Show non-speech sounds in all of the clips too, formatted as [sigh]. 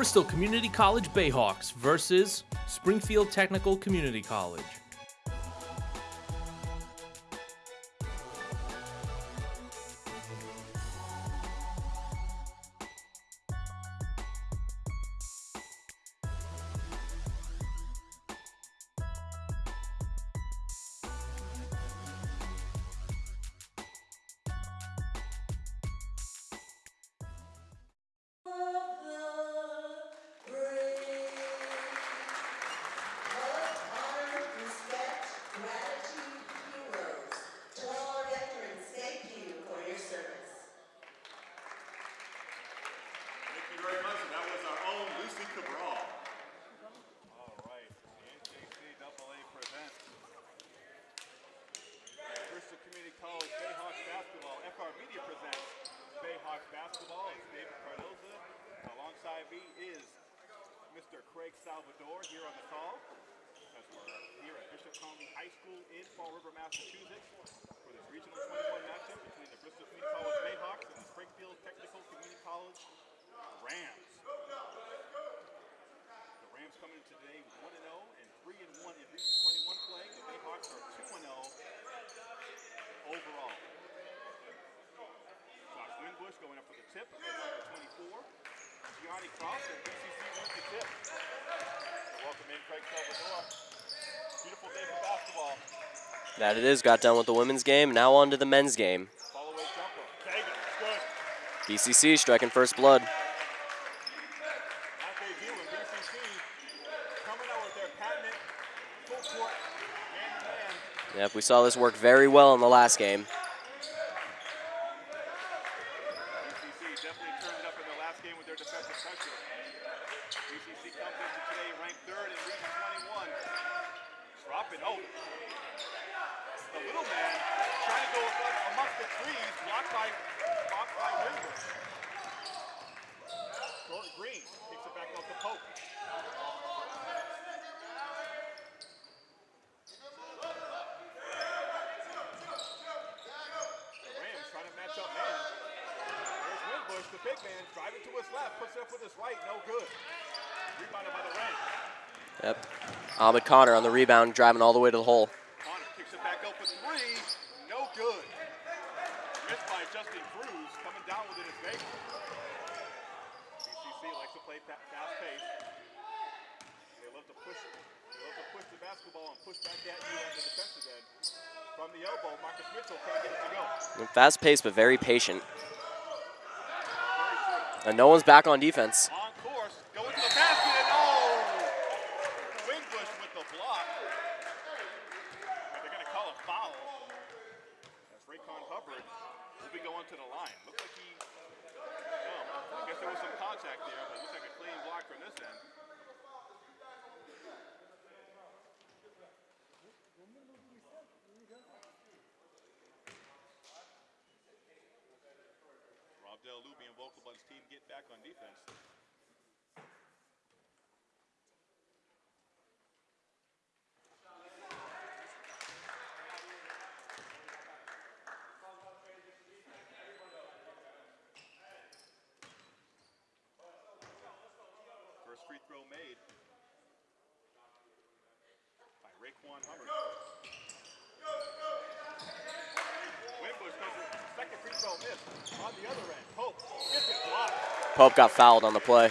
Bristol Community College Bayhawks versus Springfield Technical Community College. That it is. Got done with the women's game. Now on to the men's game. BCC striking first blood. Yep, we saw this work very well in the last game. Ahmed Connor on the rebound, driving all the way to the hole. Connor kicks it back up with three. No good. Missed by Justin Cruz, coming down with it is Baker. BCC likes to play fast pace. They love to push it. They love to push the basketball and push back at you on the defensive end. From the elbow, Marcus Mitchell can't get it to go. Fast paced, but very patient. And no one's back on defense. Looked like he, well, I guess there was some contact there, but it looks like a clean block from this end. Rob Del Lou being vocal about his team get back on defense. Pope got fouled on the play.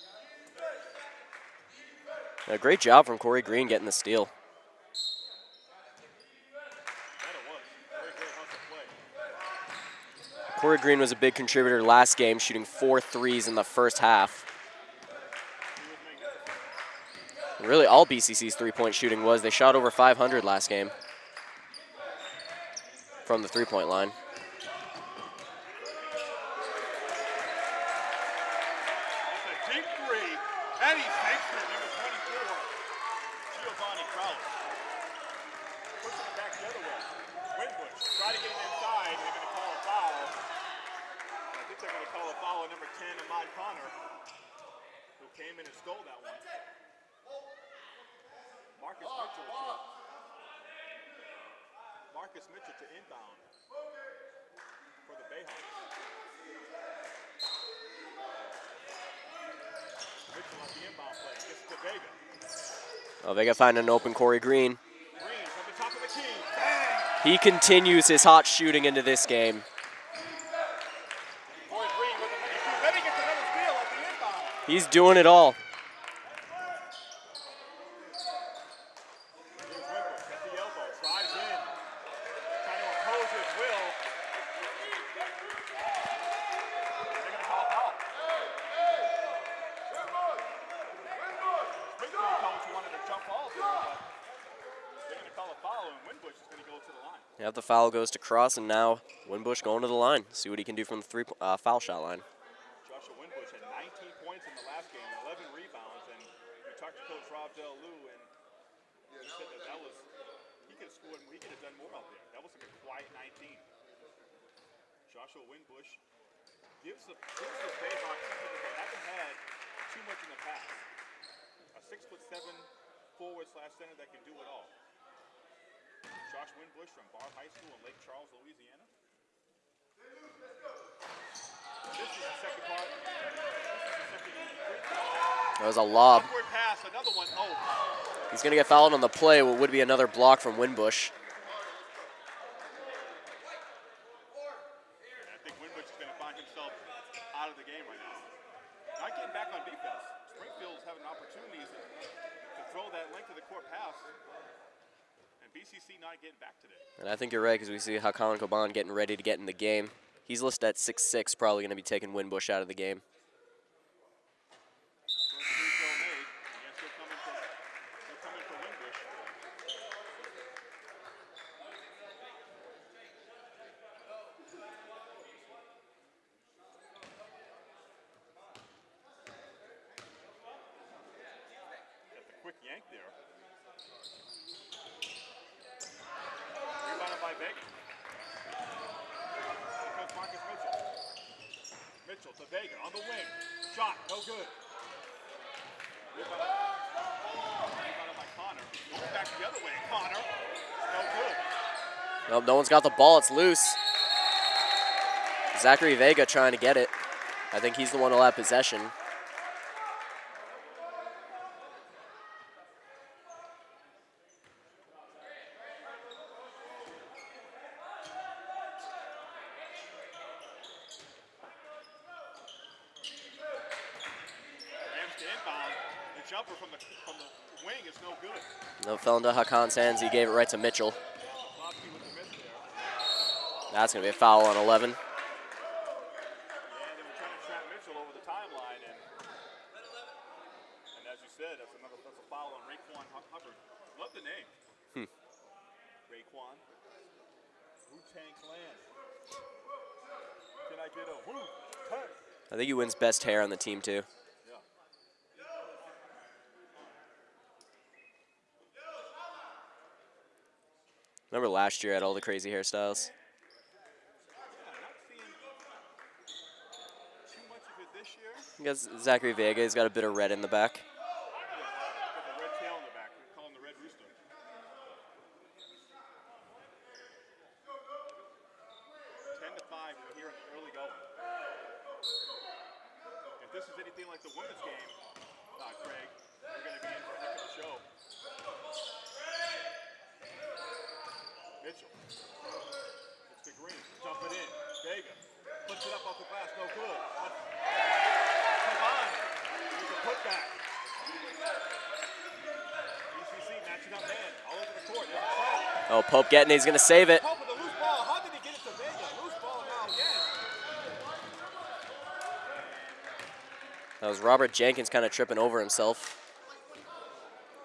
A great job from Corey Green getting the steal. Corey Green was a big contributor last game, shooting four threes in the first half. Really, all BCC's three-point shooting was. They shot over 500 last game from the three-point line. It's a deep three, and he takes it, number 24, Giovanni Crowley. Pushing it back the other way. Winbush try to get it inside, and they're going to call a foul. I think they're going to call a foul on number 10, Ahmad Connor, who came in and stole that one. Marcus Mitchell to Marcus Mitchell to inbound for the Bayhawks. Mitchell on the inbound play. To. Oh, finding an open Corey Green. Green from the top of the key. Bang! He continues his hot shooting into this game. Corey Green with a mini two. Then he gets another steal at the inbound. He's doing it all. Here's Winbush at the elbow. Drives in. Trying to impose his will. They're going to call a foul. Springfield coach wanted to jump ball there, but they're going to call a foul, and Winbush is going to go to the line. Yep, the foul goes to Cross, and now Winbush going to the line. See what he can do from the three uh, foul shot line. Joshua Winbush had 19 points in the last game, 11 rebounds, and we talked to Coach Rob Del Lou, and he said that that was he could have scored, he could have done more out there. That was like a quiet 19. Joshua Winbush gives the gives the Bayhawks something that they haven't had too much in the past. A six foot seven forward slash center that can do it all. Josh Winbush from Barbe High School in Lake Charles, Louisiana. This is the second part. This is the second free throw. That was a lob. Pass, another one. Oh, He's going to get fouled on the play. What would be another block from Winbush. and I think Winbush is going to find himself out of the game right now. Not getting back on defense. Springfield's having opportunities to, to throw that length of the court pass, and BCC not getting back today. And I think you're right because we see how Hakan Coban getting ready to get in the game. He's listed at 6'6", probably going to be taking Winbush out of the game. First free throw made. and Yes, they're coming for, they're coming for Winbush. Got the quick yank there. Rebounded by Vega. Here comes Marcus Mitchell. Mitchell to Vega on the wing. Shot, no good. Rebounded rebounded by Connor. Going back the other way. Connor, no good. Nope, no one's got the ball. It's loose. Zachary Vega trying to get it. I think he's the one who'll have possession. Rams to inbound. The jumper from the from the wing is no fell into Hakan's hands. He gave it right to Mitchell. Klopsky with the miss there. That's going to be a foul on 11. Yeah, they were trying to trap Mitchell over the timeline, and and as you said, that's another that's a foul on Raekwon Hu- Hubbard. Love the name. Hmm. Raekwon. Wu Tang Clan. Can I get a Wu Tang? I think he wins best hair on the team, too. Yeah. Remember last year I had all the crazy hairstyles? Yeah, not seeing too much of it this year. I guess Zachary Vega, he's got a bit of red in the back. Got the red tail in the back. We call him the Red Rooster. 10 to 5 we're here in the early going. If this is anything like the women's game, uh, Craig, we're going to be in for a heck of a show. Mitchell. It's to Green. Dump it in. Vega. Puts it up off the glass. No good. Come on. There's a putback. BCC matching up man. All over the court. There's a trap. Oh, Pope getting. He's going to save it. That was Robert Jenkins kind of tripping over himself.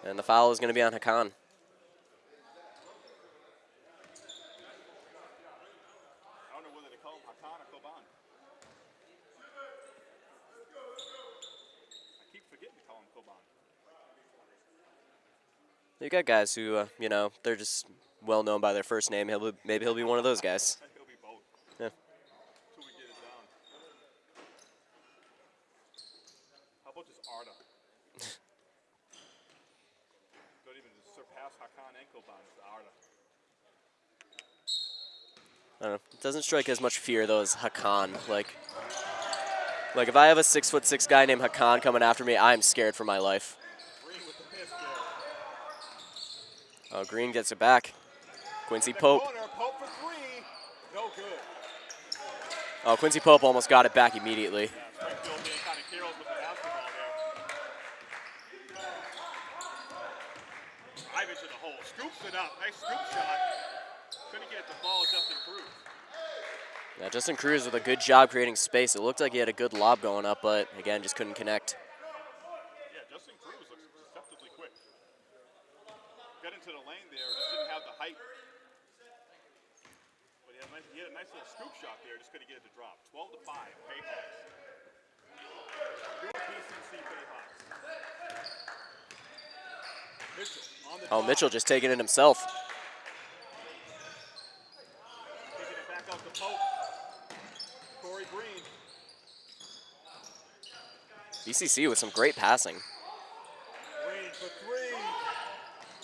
And the foul is going to be on Hakan. You got guys who, uh, you know, they're just well known by their first name. He'll be, maybe he'll be one of those guys. He'll be both. Yeah. Till we get it down. How about just Arda? [laughs] Don't even surpass Hakan and Arda. I don't know. It doesn't strike as much fear though as Hakan. Like, like if I have a six foot six guy named Hakan coming after me, I'm scared for my life. Green with the. Oh, Green gets it back. Quincy Pope. Pope. No. Oh, Quincy Pope almost got it back immediately. Yeah, Springfield being kind of careless with the basketball there. Drive into the hole. Scoops it up. Nice scoop shot. Couldn't get it to. Justin Cruz. Yeah, Justin Cruz with a good job creating space. It looked like he had a good lob going up, but again, just couldn't connect. Yeah, Justin Cruz looks deceptively quick. Got into the lane there, just didn't have the height. But he had, a nice, he had a nice little scoop shot there, just couldn't get it to drop. 12 to 5, Bayhawks. New BCC Bayhawks. Mitchell on the Oh, drive, Mitchell just taking it himself. BCC with some great passing. Green for three.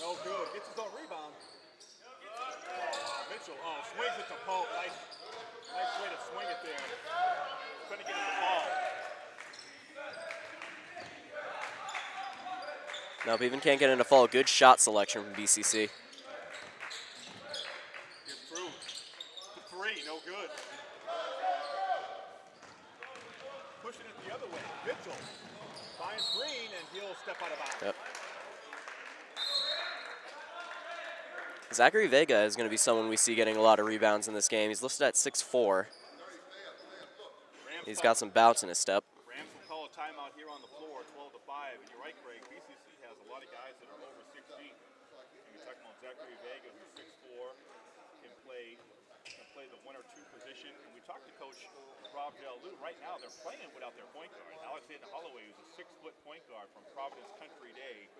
No good. Gets his own rebound. Mitchell, oh, swings it to Pope. Nice, nice way to swing it there. Couldn't get it to fall. Nope, even can't get into fall. Good shot selection from BCC. Gets through. To three, no good. Pushing it the other way. Mitchell finds Green, and he'll step out of bounds. Yep. Zachary Vega is going to be someone we see getting a lot of rebounds in this game. He's listed at 6'4". Rams He's got some bounce in his step. Rams will call a timeout here on the floor, 12 to 5. And you're right, Greg. BCC has a lot of guys that are over 6 feet. And Zachary Vega, who's 6'4", can play can play the one or two position. And we talked to Coach Rob Jalou. Right now, they're playing without their point guard. Alexander Holloway, who's a six-foot point guard from Providence Country Day,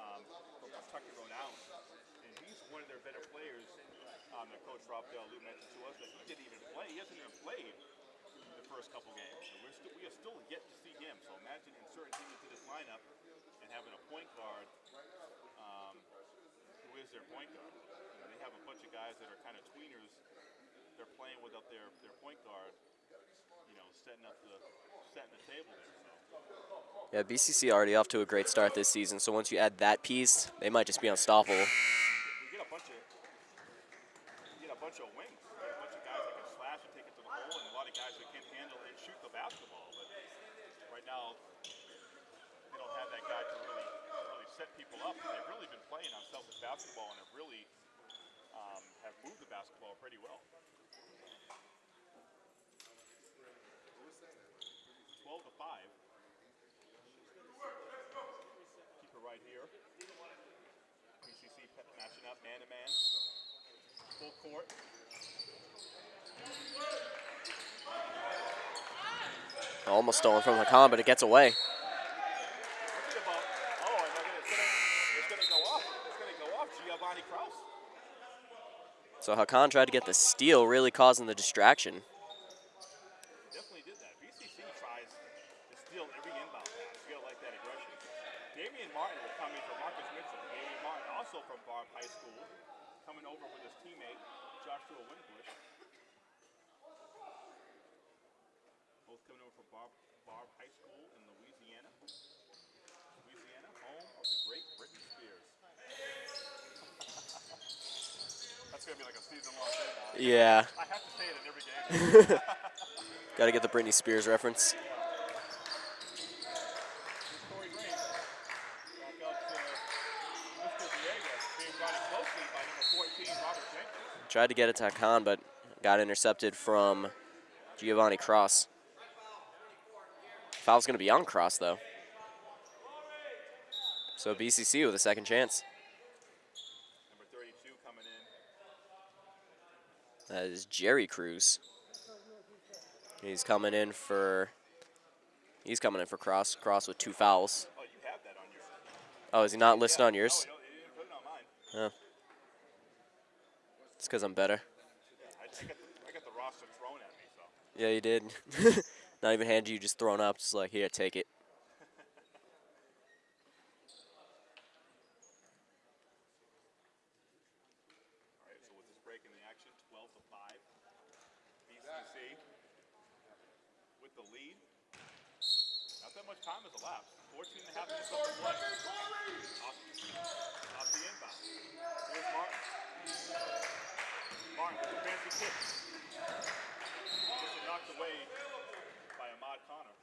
um, from Kentucky, Rhode Island. And he's one of their better players um, that Coach Rob Jalou mentioned to us that he didn't even play. He hasn't even played the first couple games. So we're still, we are still yet to see him. So imagine inserting him into this lineup and having a point guard is their point guard. You know, they have a bunch of guys that are kind of tweeners. They're playing without their, their point guard. You know, setting up the setting the table there. So Yeah, BCC already off to a great start this season. So once you add that piece, they might just be unstoppable. we get a bunch of we get a bunch of wings. A bunch of guys that can slash and take it to the hole, and a lot of guys that can handle and shoot the basketball. But right now, they don't have that guy to really set people up. They've really been playing on selfish basketball and have really um, have moved the basketball pretty well. 12 to 5. Keep it right here. Pe- matching up man to man. Full court. Almost stolen from Hakan, but it gets away. So Hakan tried to get the steal, really causing the distraction. Definitely did that. BCC tries to steal every inbound pass. You like that aggression. Damian Martin Marcus Mitchell. Damian Martin also from Barbe High School, coming over with his teammate, Joshua Winbush. Both coming over from Barbe, Barbe High School. That's gonna be like a season-long thing. Yeah, I have to say it in every game. [laughs] got to get the Britney Spears reference. Corey Green. Back out to Mr. Villegas, being guarded closely by number 14, Robert Jenkins. Tried to get it to Hakan, but got intercepted from Giovanni Cross. Foul's going to be on Cross, though. So BCC with a second chance. Number 32 coming in. That is Jerry Cruz. He's coming in for. He's coming in for Cross. Cross with two fouls. Oh. Oh, is he not listed on yours? Mine. It's because I'm better. Yeah, you did. [laughs] not even hand you, just thrown up. Just like, here, take it. All right, so with this break in the action, 12 to 5. BCC with the lead. Not that much time has elapsed. 14 and a half minutes left to play. Off, off the inbound. Here's Martin. Martin with a fancy kick. Gets it knocked away by Ahmad Connor.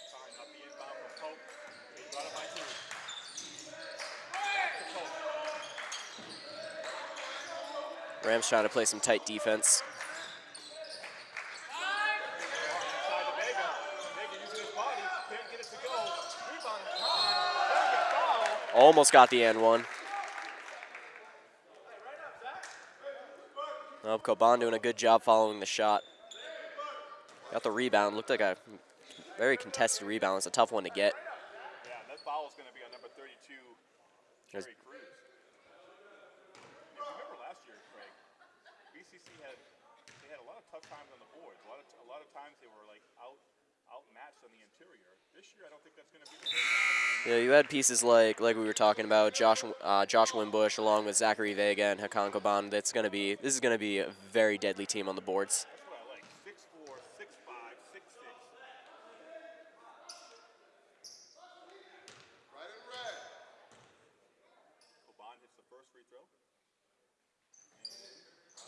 Sorry, not the inbound from Pope. He got it by two. Back to Pope. Rams trying to play some tight defense. Inside to Vega. Vega using his body. Can't get it to go. Rebound is Connor. Gonna get fouled. Almost got the end one. Oh, Coban doing a good job following the shot. Got the rebound. Looked like a very contested rebound. It's a tough one to get. Yeah, that foul is going to be on number 32, Yes. Jerry Cruz. If you remember last year, Craig, BCC had they had a lot of tough times on the boards. A lot of a lot of times they were like out outmatched on the interior. This year, I don't think that's going to be the case. Yeah, you had pieces like like we were talking about Josh uh, Josh Wimbush along with Zachary Vega and Hakan Coban. That's gonna be this is gonna be a very deadly team on the boards.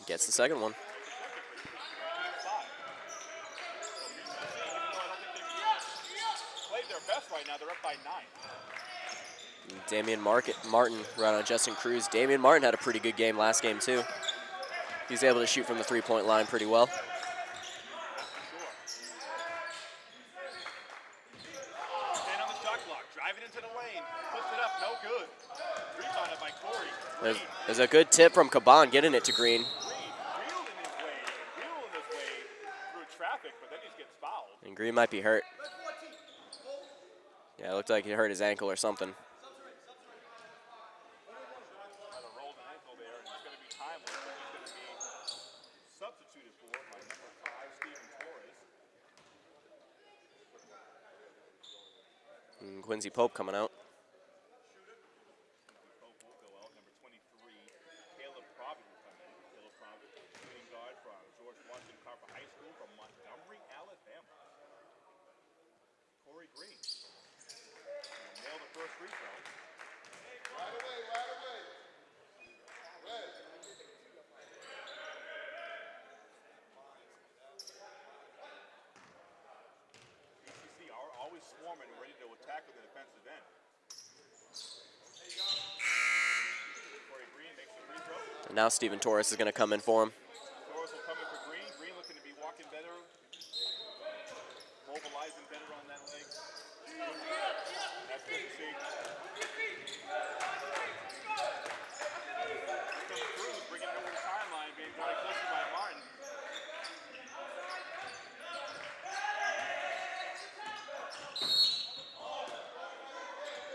Gets the second one. Played their best right now. They're up by nine. Damian Market, Martin right on Justin Cruz. Damian Martin had a pretty good game last game too. He's able to shoot from the three-point line pretty well. Sure. Stand on the shot clock. Driving into the lane. Push it up. No good. Rebounded by Corey. There's, there's a good tip from Coban getting it to Green. Green wheeled in his way. Wheeled his way through traffic, but then he gets fouled. And Green might be hurt. Yeah, it looked like he hurt his ankle or something. And it's going to be timeless. But he's going to be substituted for by number five, Steven Torres. And Quincy Pope coming out. Pope will go out. Number 23, Caleb Provitt will come in. Caleb Provitt, shooting guard from George Washington Carver High School from Montgomery, Alabama. Corey Green. will Nail the first free throw. BCC are ready to attack with end. And now Steven Torres is going to come in for him. Torres will come in for Green. Green looking to be walking better, mobilizing better on that leg. That's good to see. Here comes Cruz, bringing it over the timeline, being guarded closely by Martin.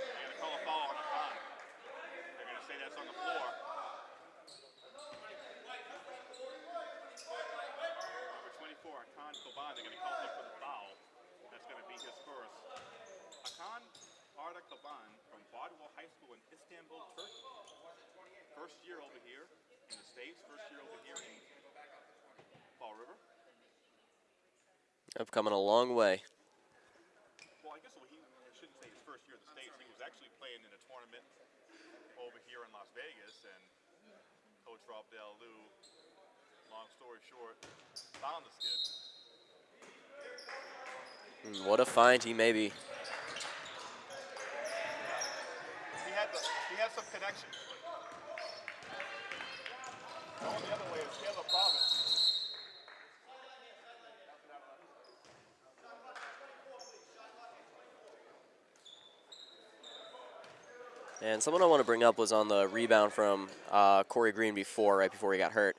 They're going to call a foul on Khan. They're going to say that's on the floor. Number 24, Akan Coban, they're going to call him for the foul. That's going to be his first. Akan Arda Coban from Bodwell High School in Istanbul, Turkey. First year over here. in the States, first year over here in Fall River. I've a long way. Well, I guess he I shouldn't say his first year in the States. He was actually playing in a tournament over here in Las Vegas, and Coach Rob Del Lou, long story short, found this kid. And hmm, what a find he may be. He had the, he had some connections. Going the other way is Caleb Provitt. And someone I want to bring up was on the rebound from uh, Corey Green before, right before he got hurt.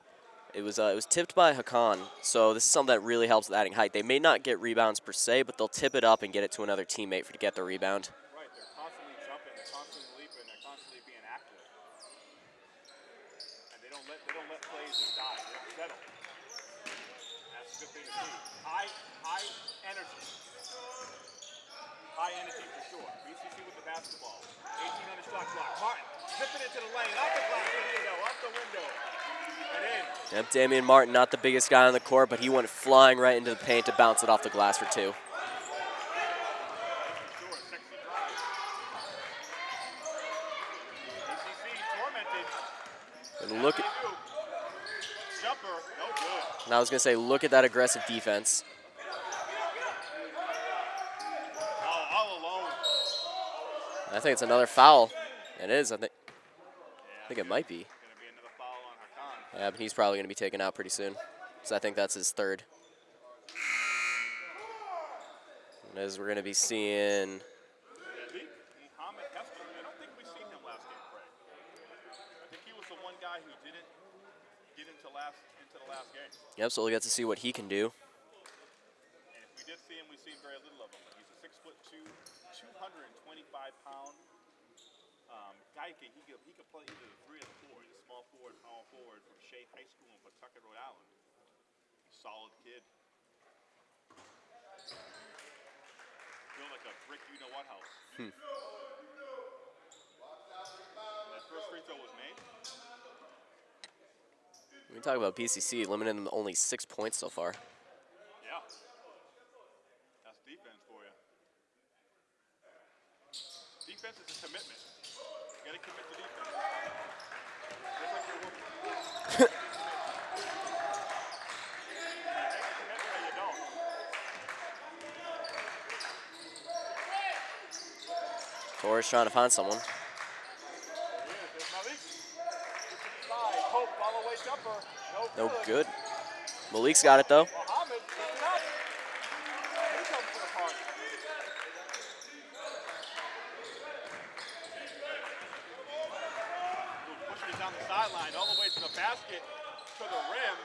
It was uh, it was tipped by Hakan, so this is something that really helps with adding height. They may not get rebounds per se, but they'll tip it up and get it to another teammate for to get the rebound. Right, they're constantly jumping, they're constantly leaping, they're constantly being active. And they don't let they don't let plays just die. They don't settle. That's a good thing to see. High high energy. High energy for sure. BCC with the basketball. 18 on the shot clock. Martin zipping into the lane, off the glass window, off the window. And in. Yep, Damian Martin, not the biggest guy on the court, but he went flying right into the paint to bounce it off the glass for two. And look at, and I was gonna say, look at that aggressive defense. I think it's another foul. It is. I think. I think it might be. Gonna be another foul on Hakan. Yeah, but he's probably gonna be taken out pretty soon. So I think that's his third. And as we're gonna be seeing. Last. Yep, so we'll get to see what he can do. And if we did see him, we've very little of him. He's a six foot two, 225 pound um, guy. He could, he could play either the three or the four. He's a small forward, from Shea High School in Pawtucket, Rhode Island. Solid kid. Built like a brick, you know what house. Hmm. that first free throw was made. We talk about BCC limiting them only six points so far. Yeah. That's defense for you. Defense is a commitment. You gotta commit to defense. Just like you're working. You take a commitment or you don't. Torres trying to find someone. No, good. Malik's got it though. Mohammed, pick it up. He comes to the party. Ooh, Pushing it down the sideline, all the way to the basket, to the rim.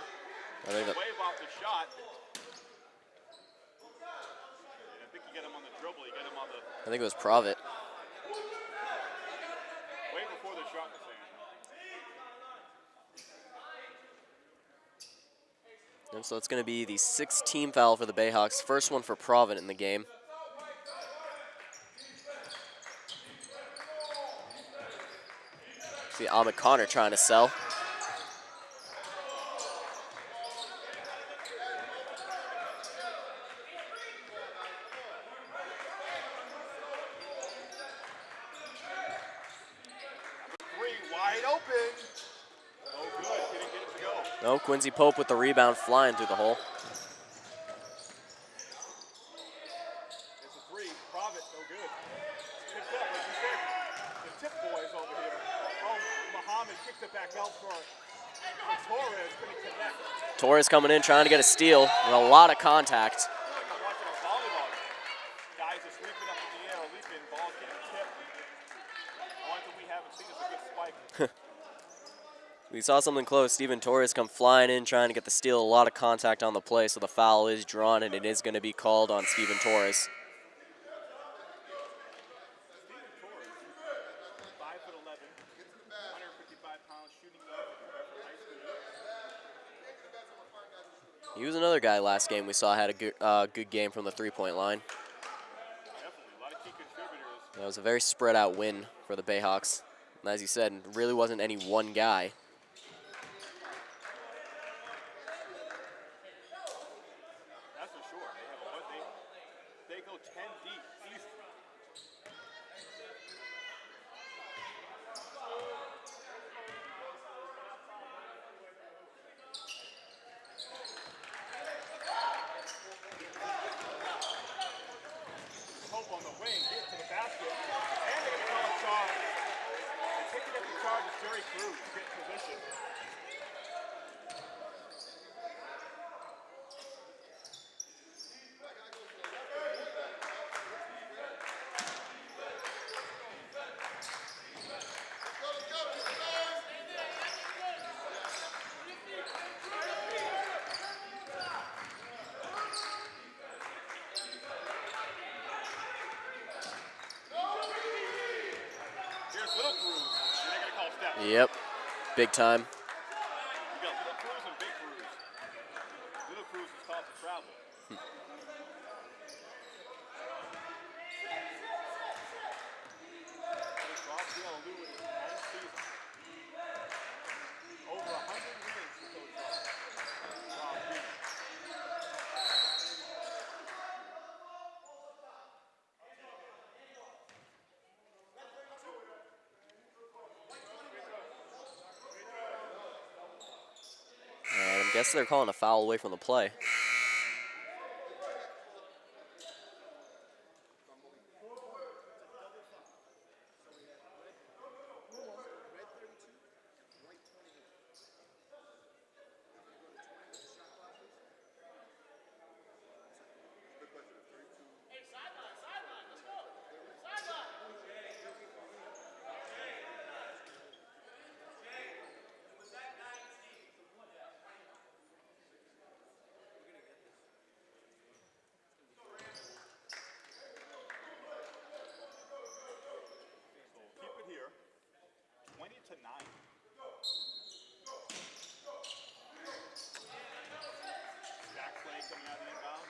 I think that Wave off the shot. And I think you get him on the dribble, you get him on the I think it was Provitt. way before the shot was saying. And so it's going to be the sixth team foul for the Bayhawks. First one for Provitt in the game. See Ahmed Connor trying to sell. Three wide open. No good, didn't get it to go. No, Quincy Pope with the rebound flying through the hole. It's a three. Provitt, no good. Picked up, like you said, the tip boys over here. Oh, Muhammad kicked it back out for, for Torres. Torres coming in trying to get a steal with a lot of contact. I feel like I'm watching a volleyball game. Guys are sweeping up in the air, leaping, ball getting tipped. Only thing we haven't seen is a good spike. We saw something close. Steven Torres come flying in trying to get the steal. A lot of contact on the play, so the foul is drawn and it is going to be called on Steven Torres. Steven Torres, 5 foot 11, 155 pounds, shooting guard from Bedford High School. He was another guy last game we saw had a good, uh, good game from the three-point line. That was a very spread out win for the Bayhawks. And as you said, really wasn't any one guy. Charge is Jerry Cruz. Get in position. Here's Little Cruz. And they're going to call step. Yep, big time. You got Little Cruz and Big Cruz. Little Cruz is called to travel. This Rafael Lewis, ninth season. Over 100 wins for Coach Ross. Ross Beach. They're calling a foul away from the play. So keep it here. 20 to 9. Back play coming out of the inbound.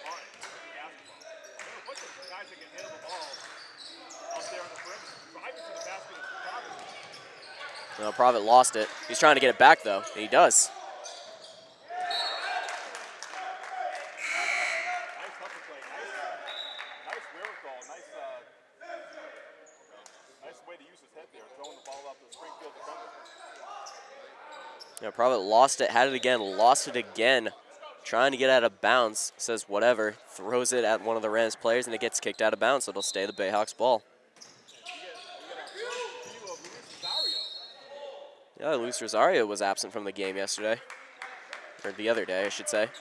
Martin, basketball. There are a bunch of guys that can handle the ball out there on the perimeter. Driving to the basket is Provitt lost it. He's trying to get it back though, and he does. Yeah, Provitt lost it, had it again, lost it again. Trying to get out of bounds, says whatever, throws it at one of the Rams players, and it gets kicked out of bounds, so it'll stay the Bayhawks ball. We get, we get our first view of Luis Rosario. Yeah, Luis Rosario was absent from the game yesterday, or the other day, I should say. Luis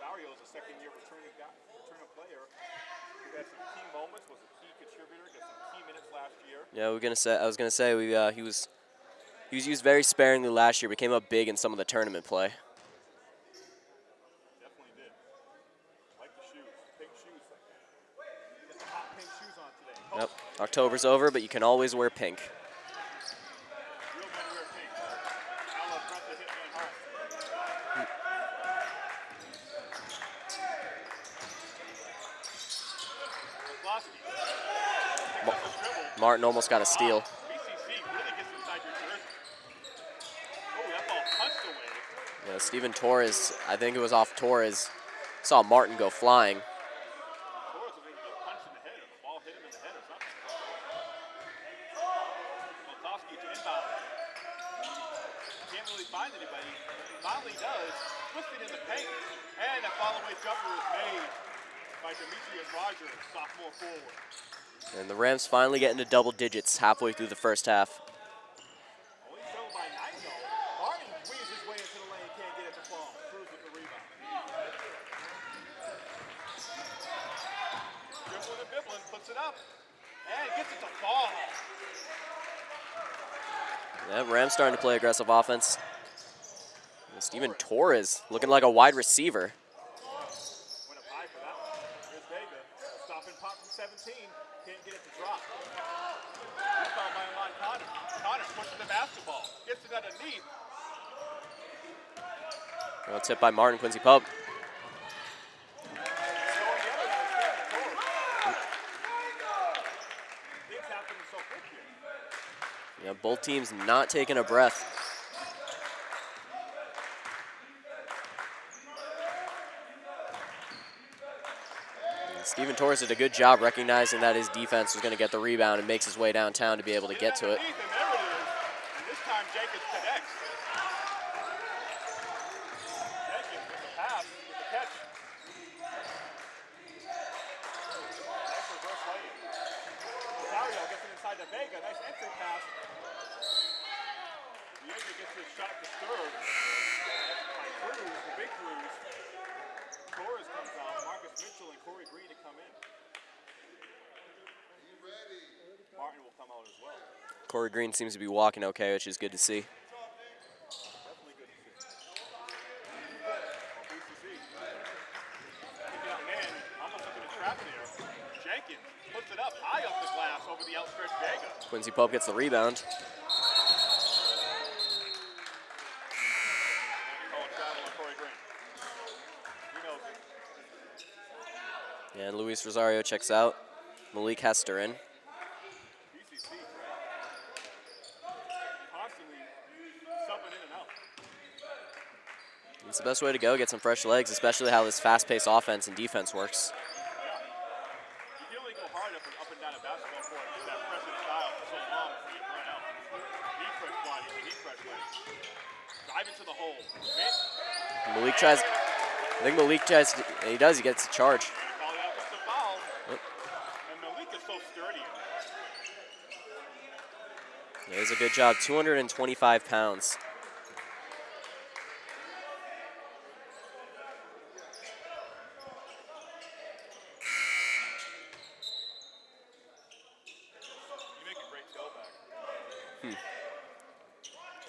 Rosario is a second-year returning guy, returning player who had some key moments, was a key contributor, got some key minutes last year. Yeah, we're gonna say. I was gonna say we. Uh, he was. He was used very sparingly last year. Became up big in some of the tournament play. Definitely. Like shoes, shoes. Get the hot pink shoes on today. Yep. October's over, but you can always wear pink. Real men wear pink. Ala front to Hitman Hart. McCloskey. Martin almost got a steal. Yeah, Steven Torres. I think it was off Torres. Saw Martin go flying. Torres was going to get punched in the head, or the ball hit him in the head or something. McCloskey to inbound. Can't really find anybody. Finally does. Twisting in the paint. And a follow-away jumper is made by Demetrius Rogers, sophomore forward. And the Rams finally get into double digits halfway through the first half. Only trailed by nine though. Martin weaves his way into the lane, can't get it to fall. Cruz with the rebound. Dribbling and bibbling, puts it up. And gets it to fall. Yeah, Rams starting to play aggressive offense. Steven Torres looking like a wide receiver. Went up high for that one. Here's Vega. Stop and pop from 17. Can't get it to drop. Rebound by Alon Connor. Connor pushing the basketball. Gets it underneath. Well, tip by Martin Quincy Pope. Going the other way. Steven So quick here. Yeah, both teams not taking a breath. Steven Torres did a good job recognizing that his defense was going to get the rebound and makes his way downtown to be able to get to it. Underneath, And there it is. And this time Jenkins connects. Jenkins with the pass, with the catch. Nice reverse lay-in. Rosario gets it inside to Vega. Nice entry pass. Diego gets his shot disturbed by Cruz, the big Cruz. Torres comes out. Marcus Mitchell and Corey Green to come in. Martin will come out as well. Corey Seems to be walking okay, which is good to see. Quincy Pope gets the rebound. And Luis Rosario checks out. Malik Hester in. BCC, constantly subbing in and out. It's the best way to go, get some fresh legs, especially how this fast-paced offense and defense works. And, and. Malik tries, I think Malik tries, to- he does, he gets a charge. Call that just a foul. Yep. And Malik is so sturdy. in there. That is a good job, 225 pounds.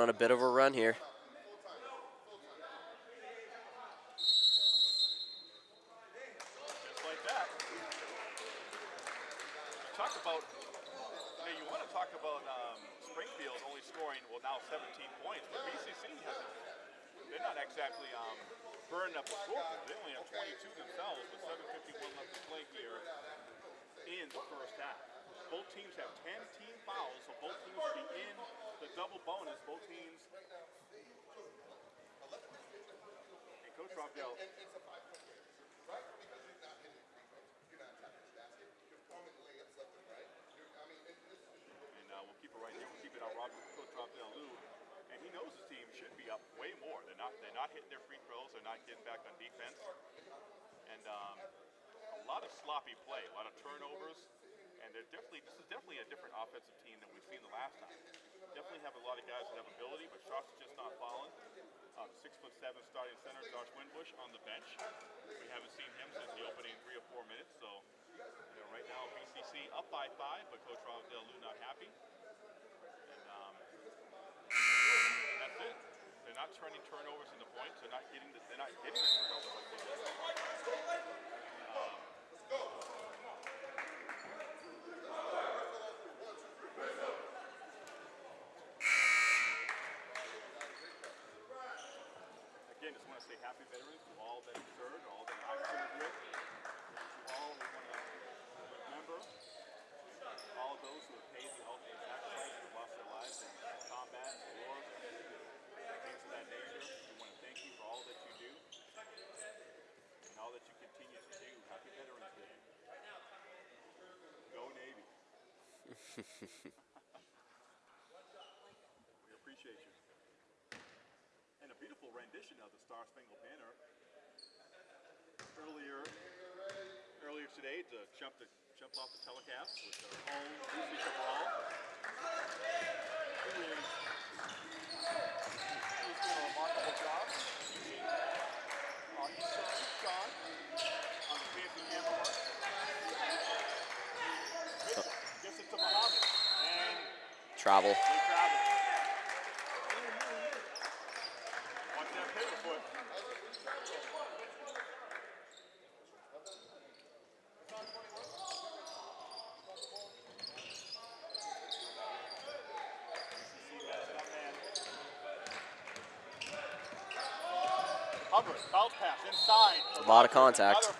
on a bit of a run here. Just like that. Talk about, you know, you want to talk about um, Springfield only scoring, well, now 17 points, but BCC hasn't, they're not exactly um, burning up the score. They only have 22 themselves, with 7.51 left to play here in the first half. Both teams have 10 team fouls, so both teams will be in the double bonus. Both teams. And Coach Rockdale And uh, we'll keep it right here. We'll keep it out. Rob, Coach Rob Del Lou. And he knows his team should be up way more. They're not. They're not hitting their free throws. They're not getting back on defense. And um, a lot of sloppy play, a lot of turnovers. And they're definitely. This is definitely a different offensive team than we've seen the last time. Definitely have a lot of guys that have ability, but shots just not falling. Um, six foot seven starting center Josh Wimbush on the bench. We haven't seen him since the opening three or four minutes. So you know, right now BCC up by five, but Coach Rob Lou not happy. And um, that's it. They're not turning turnovers into points. They're not getting the, they're not getting the turnovers like they did. Um, Again, veterans to all that have served, all that I've served with. To all, we want to remember all those who have paid the ultimate sacrifice and lost their lives in combat, things of that nature. We want to thank you for all that you do and all that you continue to do. Happy Veterans Day. Go Navy. [laughs] we appreciate you. And a beautiful rendition of the Star Spangled Banner earlier earlier today to jump the jump off the telecast with own Lucy Cabral. Uh, to Travel. lot of contact.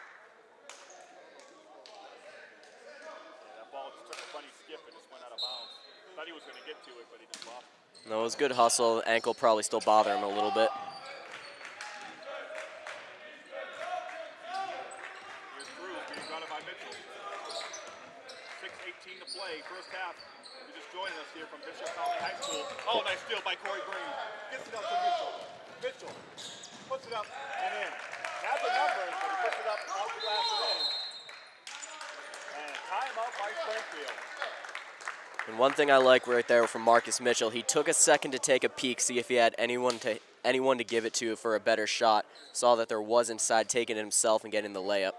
No, it was good hustle. Ankle probably still bothering him a little bit. thing I like right there from Marcus Mitchell. He took a second to take a peek, see if he had anyone to anyone to give it to for a better shot. Saw that there was inside, taking it himself and getting the layup.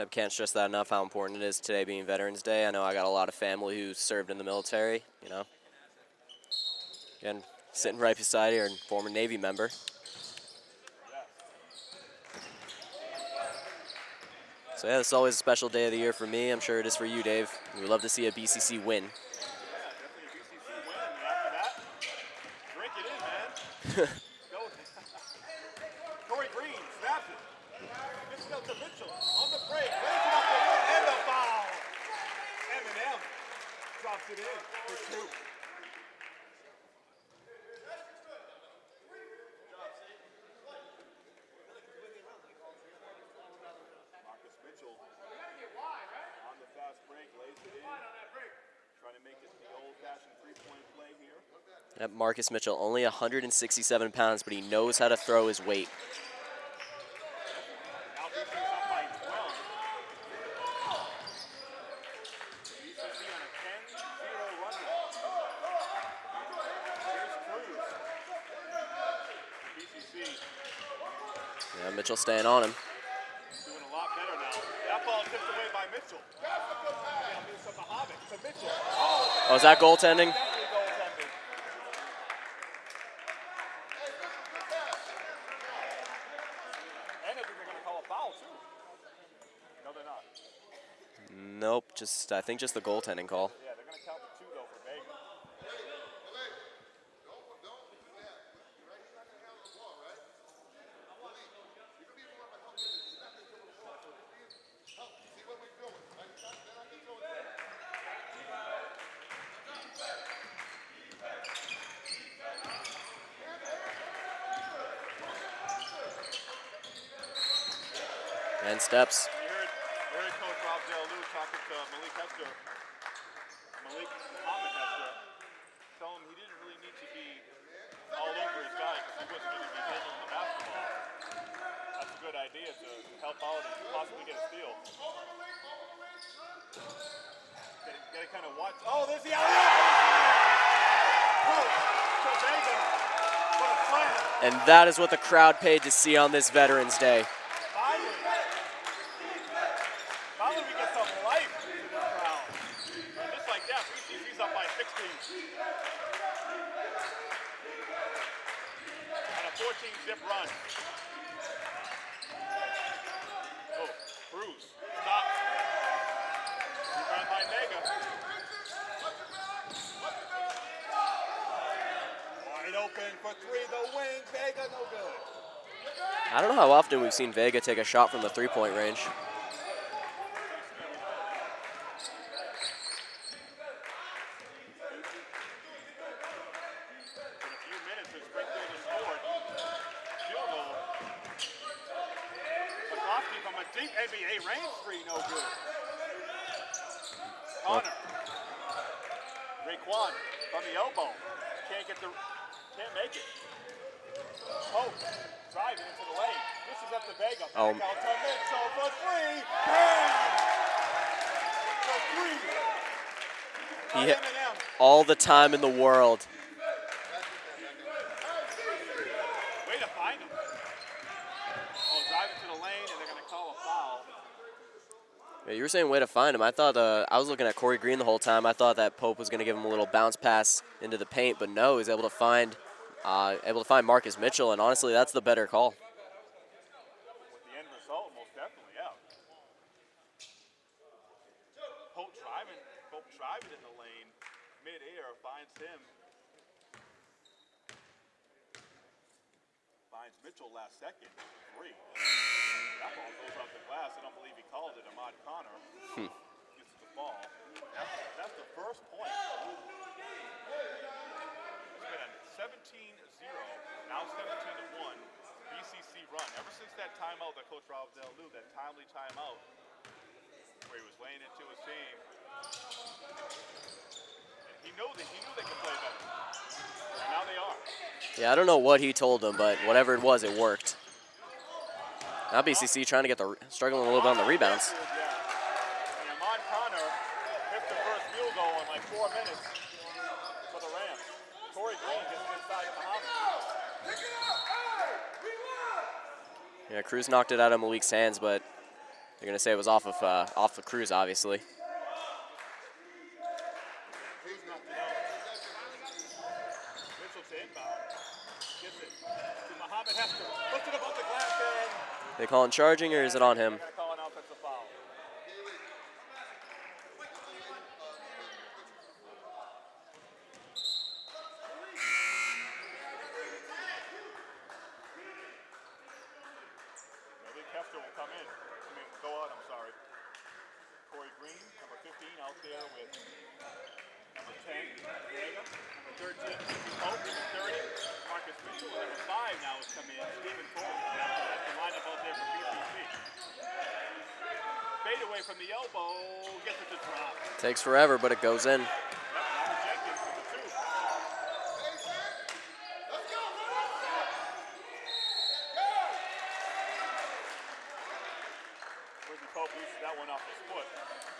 I can't stress that enough how important it is today being Veterans Day. I know I got a lot of family who served in the military, you know. Again, sitting right beside here, former Navy member. So yeah, it's always a special day of the year for me. I'm sure it is for you, Dave. We love to see a BCC win. Yeah, BCC win. [laughs] Marcus Mitchell, only 167 pounds, but he knows how to throw his weight. Now BC's up by 12. BCC on a 10-0 run now. Here's Cruz. BCC Yeah, Mitchell staying on him. doing a lot better now. That ball tipped away by Mitchell. Now moves to Mohammed to Mitchell. Oh, Oh, is that goaltending? definitely goaltending. And I think they're going to call a foul too. No, they're not. Nope, just I think just the goaltending call. Yeah, they're going to count the two though for Vega. And steps. You heard, you heard Coach Rob Lou talking to Malik Hester, Malik Muhammad Hester, tell him he didn't really need to be all over his guy because he wasn't going to be handling the basketball. That's a good idea to help out and possibly get a steal. Gotta, gotta kind of watch. Oh, there's the alley Pope to Vega for the slam. And that is what the crowd paid to see on this Veterans Day. Finally. Finally we get some life to this crowd. And just like that, BCC's up by 16. On a 14 zip run. Oh, Cruz. Stop. Rebound by Vega. Wide open for three, the wing. Vega no good. I don't know how often we've seen Vega take a shot from the three-point range. In a few minutes, as Springfield has scored. Field goal. McCloskey from a deep NBA range three, no good. Connor. Raekwon from the elbow. Can't get the, can't make it. Pope driving into the lane. This is up to Vega. Oh. Back out to Mitchell for three. Bang! For three. He By hit M&M. all the time in the world. Way to find him. Oh, driving to the lane, and they're going to call a foul. Yeah, you were saying way to find him. I thought uh, I was looking at Corey Green the whole time. I thought that Pope was going to give him a little bounce pass into the paint, but no, he's able to find uh, able to find Marcus Mitchell, and honestly, that's the better call. With the end result, most definitely, yeah. Pope driving, Pope driving in the lane, mid-air, finds him. Finds Mitchell last second, three. That ball goes off the glass. I don't believe he called it. Ahmad Connor gets the ball. That's, that's the first point. It's been a 17-0, now 17-1 BCC run. Ever since that timeout that Coach Robdell knew, that timely timeout where he was laying into his team. And he knew that he knew they could play better. And now they are. Yeah, I don't know what he told them, but whatever it was, it worked. Now BCC trying to get the struggling a little bit on the rebounds. Yeah. And Ahmad Connor hit the first field goal in like four minutes for the Rams. Corey Green gets inside of Muhammad. Yeah, Cruz knocked it out of Malik's hands, but they're gonna say it was off of uh, off of Cruz, obviously. They call to to calling charging, or is it on him? they're calling offensive foul. there with number 10, Vega, number 13, Steve Pope, number 30, Marcus Mitchell, and number 5 now has come in, Stephen Cole. That's the lineup out there for BCC. Fade away from the elbow, gets it to drop. Takes forever, but it goes in. Yep, now rejected for the two. Quincy Pope loses that one off his foot.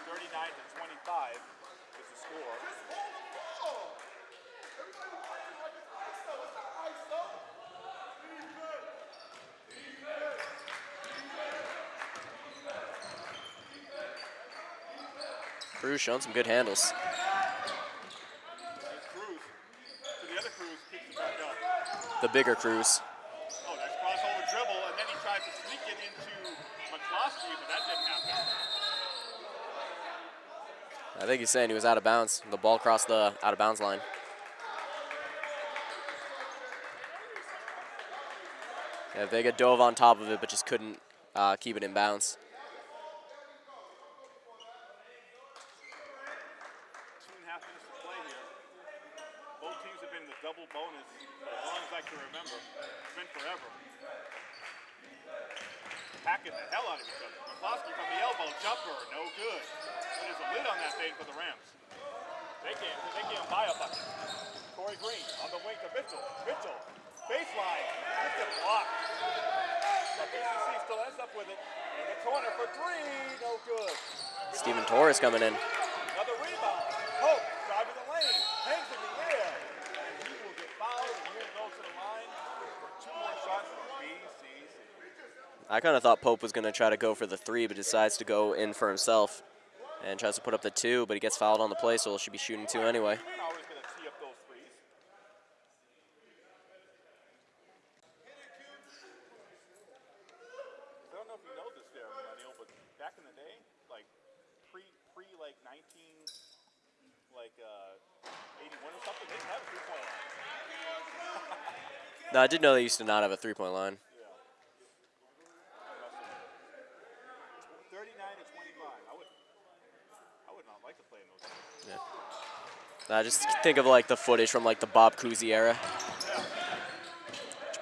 39 to 25 is the score. Cruz showing some good handles. There's Cruz. So the other Cruz keeps it back up. The bigger Cruz. Oh, nice crossover dribble, and then he tries to sneak it into McCloskey, but that didn't happen. I think he's saying he was out of bounds. The ball crossed the out of bounds line. Yeah, Vega dove on top of it, but just couldn't uh, keep it in bounds. Two and a half minutes to play here. Both teams have been in the double bonus for as long as I can remember. It's been forever. Packing the hell out of each other. McCloskey from the elbow, jumper, no good. But there's a lid on that thing for the Rams. They can't, they can't buy a bucket. Corey Green on the wing to Mitchell. Mitchell, baseline, gets it blocked. But BCC still ends up with it in the corner for three, no good. Steven Torres coming in. Another rebound. Pope driving the lane, hangs in the air, and he will get fouled. And here goes to the line for two more shots for BCC. I kind of thought Pope was going to try to go for the three, but decides to go in for himself and tries to put up the two, but he gets fouled on the play, so he should be shooting two anyway. Always going to tee up those threes. I don't know if you know this there, Millennial, but back in the day, like pre pre like 19 like uh 81 or something, they didn't have a three point line. No, I did know they used to not have a three-point line. Yeah. 39 to 25. I would I would not like to play in those games. I just think of like the footage from like the Bob Cousy era.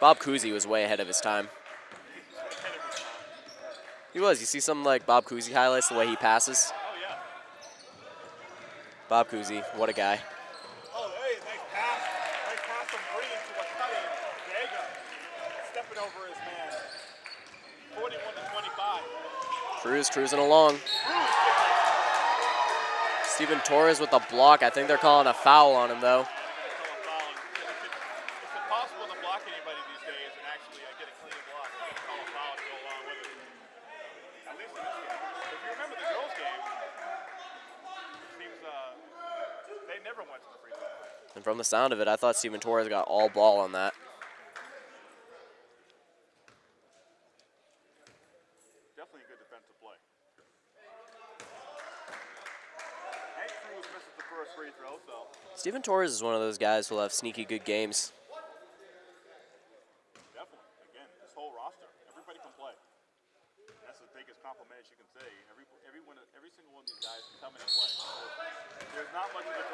Bob Cousy was way ahead of his time. Ahead of his time. He was. You see some like Bob Cousy highlights, the way he passes. Oh. Bob Cousy, what a guy. Oh hey, nice pass. Nice pass from Green to a cutting Vega. Stepping over his man. 41 to 25. Cruz cruising along. Steven Torres with the block. I think they're calling a foul on him though. A a a. And from the sound of it, I thought Steven Torres got all ball on that. Definitely a good defensive play. Hank Cruz misses the first free throw, so Steven Torres is one of those guys who'll have sneaky good games. definitely, again, this whole roster, everybody can play. That's the biggest compliment you can say. Every, every, one, of- every single one of these guys can come in and play. There's not much of a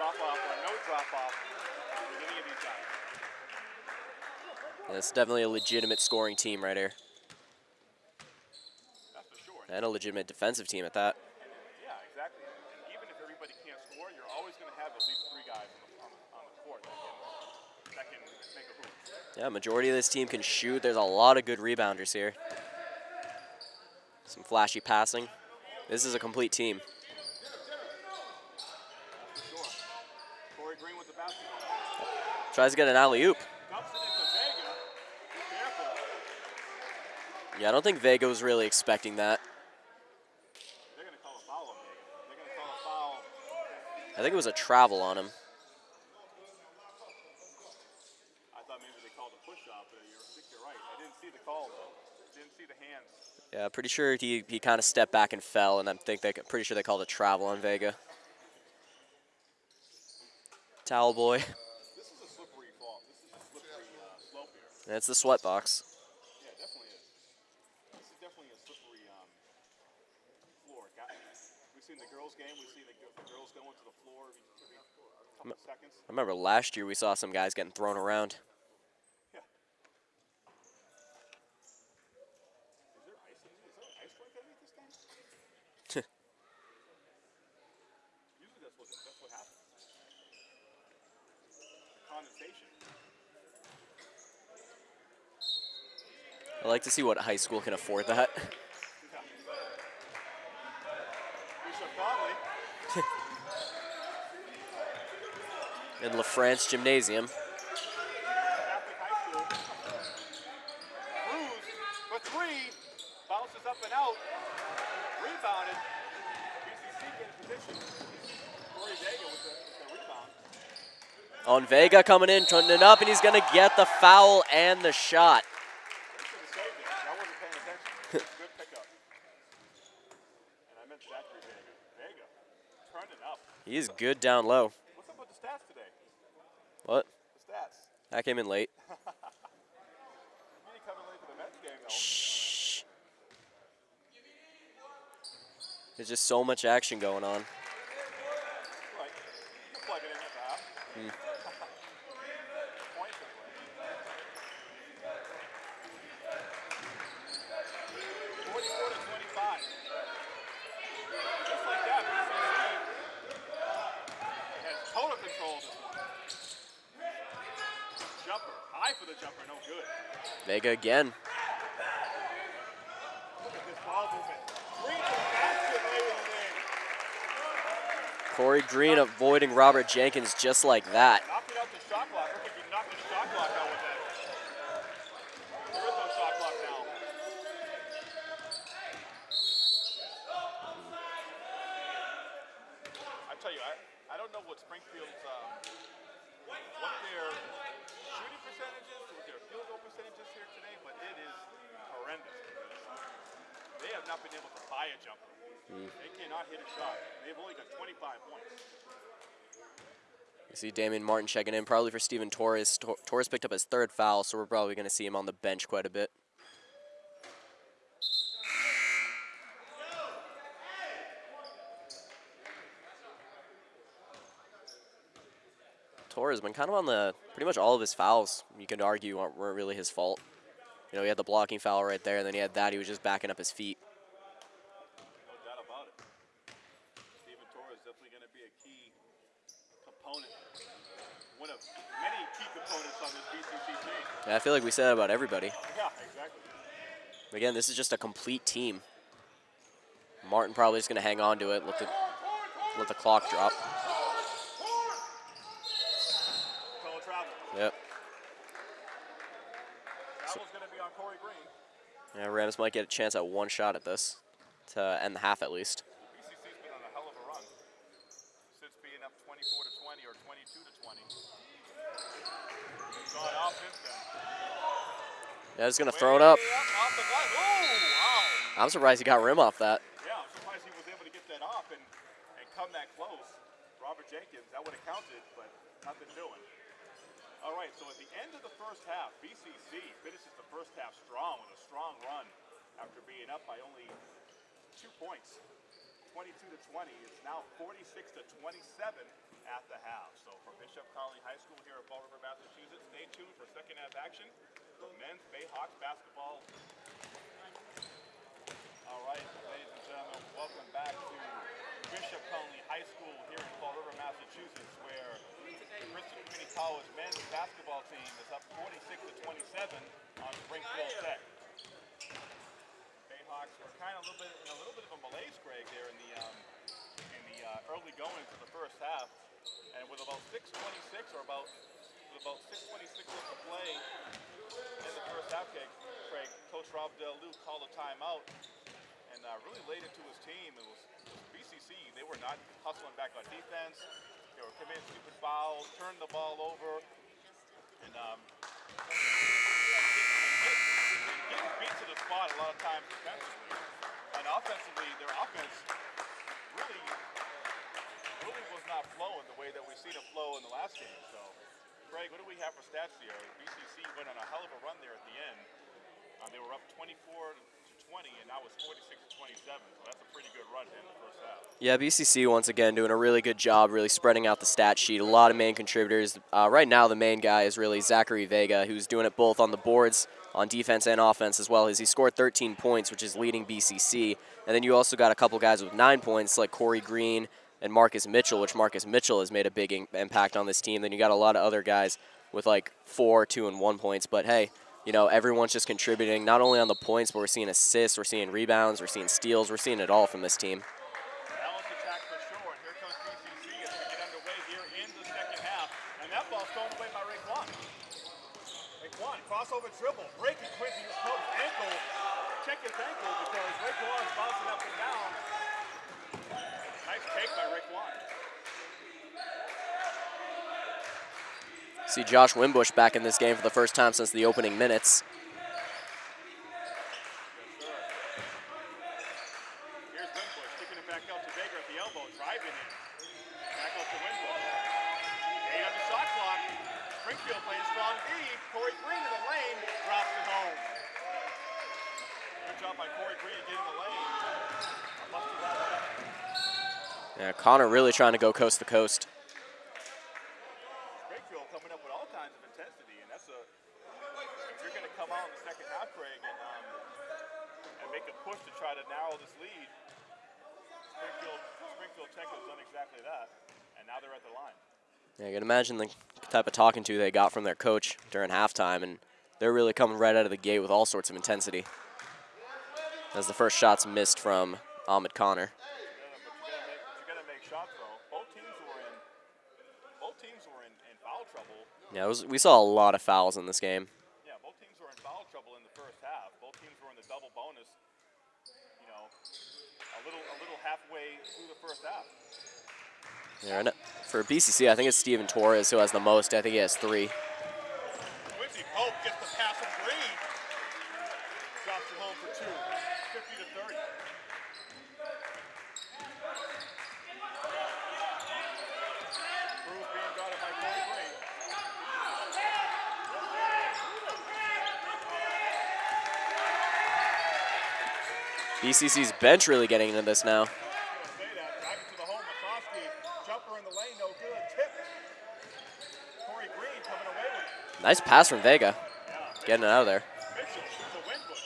drop off or no drop off with any of these guys. Yeah, it's definitely a legitimate scoring team right here. That's sure. And a legitimate defensive team at that. Yeah, exactly. And even if everybody can't score, you're always going to have at least three guys on the, on, on the court that can, that can make a hoop. Yeah, majority of this team can shoot. There's a lot of good rebounders here. Some flashy passing. This is a complete team. Tries to get an alley-oop. Yeah, I don't think Vega was really expecting that. I think it was a travel on him. I thought maybe they called a push off, but you're, I think you're right. I didn't see the call, though. Didn't see the hands. Yeah, pretty sure he, he kind of stepped back and fell, and I think they pretty sure they called a travel on Vega. Towel boy. This is a slippery fall. This is a slippery uh, slope here. And it's the sweat box. Yeah, it definitely is. This is definitely a slippery um, floor. Got, we've seen the girls' game. We've seen the, the girls going to the floor every, every couple seconds. I remember last year we saw some guys getting thrown around. Yeah. Is there ice in Is there ice rink underneath this thing? Usually that's what that's what happens. Condensation. I like to see what high school can afford that. [laughs] In LaFrance Gymnasium. On Vega coming in, turning it up, and he's going to get the foul and the shot. He should have saved it. I wasn't paying attention. Good pickup. And I meant Zachary Vega. Vega. Turned it up. He's good down low. What's up with the stats today? What? The stats. That came in late. [laughs] You didn't come in late to the Mets game though. Shh. There's just so much action going on. Right. You plug it in at the half. Points anyway. Forty-four to twenty-five. Just like that, BCC has total control of this one. Jumper, high for the jumper, no good. Vega again. Look at this ball movement. Green to the basket, ladies and Corey Green avoiding Robert Jenkins just like that. Knocking out the shot clock. Look like you knocked the shot clock out with that. There is no shot clock now. I tell you, I, I don't know what Springfield's um, what their shooting percentages, what their field goal percentages here today, but it is horrendous. They have not been able to buy a jumper. They cannot hit a shot. They've only got 25 points. You see Damian Martin checking in, probably for Steven Torres. Tor- Torres picked up his third foul, so we're probably going to see him on the bench quite a bit. Torres been kind of on the pretty much all of his fouls. You could argue weren't really his fault. You know, he had the blocking foul right there, and then he had that. He was just backing up his feet. No doubt about it. Steven Torres definitely going to be a key component, one of many key components on this BCC team. Yeah, I feel like we said that about everybody. Yeah, exactly. Again, this is just a complete team. Martin probably is going to hang on to it, let the, let the clock drop. Yep. Travel's going to be on Corey Green. Yeah, Rams might get a chance at one shot at this to end the half at least. BCC's been on a hell of a run since being up 24 to 20 or 22 to 20. They've gone off since then. Yeah, he's going to throw it up. Way off the glass. Oh, wow. I'm surprised he got rim off that. Yeah, I'm surprised he was able to get that off and, and come that close. Robert Jenkins, that would have counted, but nothing doing. All right, so at the end of the first half, BCC finishes the first half strong with a strong run after being up by only two points. 22 to 20. It's now 46 to 27 at the half. So for Bishop Connolly High School here at Fall River, Massachusetts, stay tuned for second half action. The men's Bayhawks basketball. All right, ladies and gentlemen, welcome back to Bishop Connolly High School here in Fall River, Massachusetts, where the Christian Community College men's basketball team is up 46 to 27 on Springfield Tech. Bayhawks were kind of a little bit in a little bit of a malaise, Greg, there in the um, in the uh, early goings of the first half, and with about 6:26 or about with about 6:26 left to play in the first half, Craig, Coach Rob Del Luke called a timeout and uh, really laid it to his team. It was BCC. They were not hustling back on defense. They were committing stupid fouls, turning the ball over, and um, getting beat to the spot a lot of times defensively. And offensively, their offense really, really was not flowing the way that we've seen it flow in the last game. Craig, what do we have for stats here? BCC went on a hell of a run there at the end. Uh, they were up 24 to 20 20, and now it's 46 to 27. So that's a pretty good run in the first half. Yeah, BCC once again doing a really good job, really spreading out the stat sheet. A lot of main contributors. Uh, right now, the main guy is really Zachary Vega, who's doing it both on the boards, on defense and offense as well. As he scored 13 points, which is leading BCC. And then you also got a couple guys with nine points, like Corey Green and Marcus Mitchell, which Marcus Mitchell has made a big in- impact on this team. Then you got a lot of other guys with like four, two, and one points. But hey, you know, everyone's just contributing not only on the points, but we're seeing assists, we're seeing rebounds, we're seeing steals, we're seeing it all from this team. Crossover dribble, breaking Quincy Pope's ankle. Check his ankle because Raekwon's bouncing up and down. By Raekwon. See Josh Wimbush back in this game for the first time since the opening minutes. Here's Wimbush kicking it back out to Vega at the elbow, driving it. Back out to Wimbush. Eight on the shot clock. Springfield playing strong D. Corey Green in the lane, drops it home. Good job by Corey Green to get in the lane. Busted that one up. Yeah, Connor really trying to go coast to coast. Springfield coming up with all kinds of intensity, and that's a. If you're going to come out in the second half, Craig, and um, and make a push to try to narrow this lead, Springfield Springfield Tech has done exactly that, and now they're at the line. Yeah, you can imagine the type of talking to they got from their coach during halftime, and they're really coming right out of the gate with all sorts of intensity. As the first shots missed from Ahmad Connor. Yeah, but you gotta make, you gotta make shots though. Both teams were in. Both teams were in, in foul trouble. Yeah, it was, we saw a lot of fouls in this game. Yeah, both teams were in foul trouble in the first half. Both teams were in the double bonus. You know, a little a little halfway through the first half. Yeah, and for BCC, I think it's Steven Torres who has the most. I think he has three. Quincy Pope gets the pass from Green. Drops it home for two. 50 to 30. Cruz being guarded by Corey Green. BCC's bench really getting into this now. Nice pass from Vega, getting it out of there. Mitchell to Wimbush.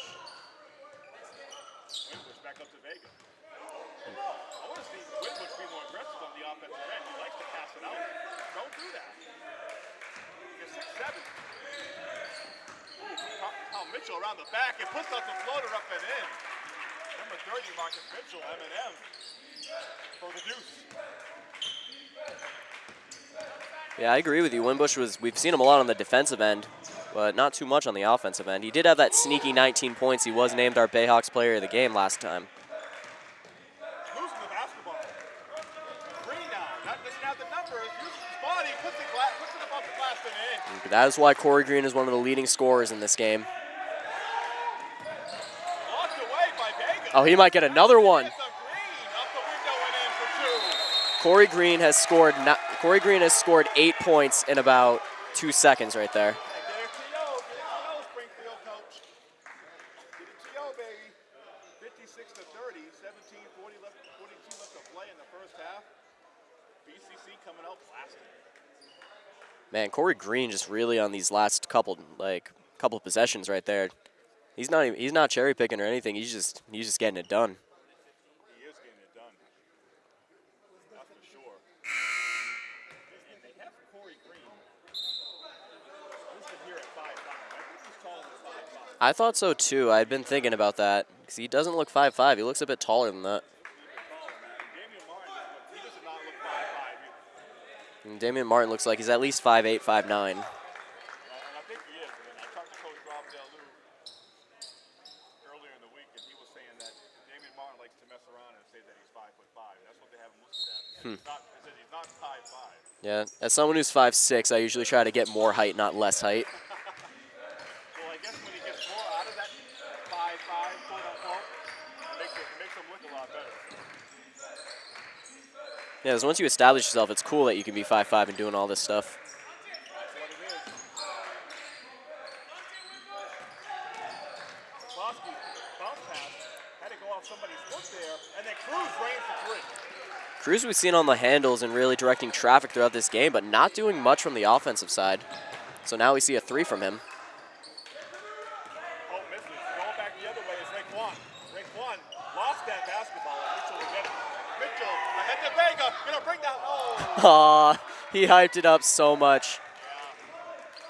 Wimbush back up to Vega. I want to see Wimbush be more aggressive on the offensive end. He likes to pass it out. Don't do that. You're six seven. Ooh, Kyle Kyle Mitchell around the back and puts out the floater up and in. Number 30, Marcus Mitchell, M&M for the deuce. Yeah, I agree with you. Wimbush was, we've seen him a lot on the defensive end, but not too much on the offensive end. He did have that sneaky 19 points. He was named our Bayhawks player of the game last time. Losing the basketball. Green now, not just have the numbers, uses his body, puts it, gla- puts it above the glass and in. That is why Corey Green is one of the leading scorers in this game. Blocked away by Vega. Oh, he might get another one. It's a Green up the window and in for two. Corey Green has scored. Corey Green has scored eight points in about two seconds right there. Get it to yo, get it to yo, Springfield coach. Get it to yo, baby. 56 to 30, 17, 40 left, 42 left to play in the first half. BCC coming out blasting. Man, Corey Green just really on these last couple like couple possessions right there. He's not even, he's not cherry picking or anything. He's just he's just getting it done. He is getting it done. That's for sure. And, and they have Corey Green. Listed here at 5'5". I think he's taller than 5'5". I thought so too. I'd been thinking about that because he doesn't look 5'5". He looks a bit taller than that. Damian Martin, doesn't look- he does not look 5'5". either. And Damian Martin looks like he's at least 5'8", 5'9". And I think he is. And I talked to Coach Rob Delu earlier in the week, and he was saying that Damian Martin likes to mess around and say that he's five foot five. I five five. Yeah, as someone who's 5'6", I usually try to get more height, not less height. Well, I guess when he gets more out of that five five quote unquote, it makes it, it makes him look a lot better. Yeah, because once you establish yourself, it's cool that you can be 5'5", and doing all this stuff. That's what it is. McCloskey bounce pass had to go off somebody's foot there, and then Cruz rains the three. Cruz we've seen on the handles and really directing traffic throughout this game, but not doing much from the offensive side. So now we see a three from him. Oh, misses. Going back the other way is Raekwon. Raekwon lost that basketball, and Mitchell will get it. Mitchell ahead to Vega. Gonna bring that. Oh, Aw, he hyped it up so much.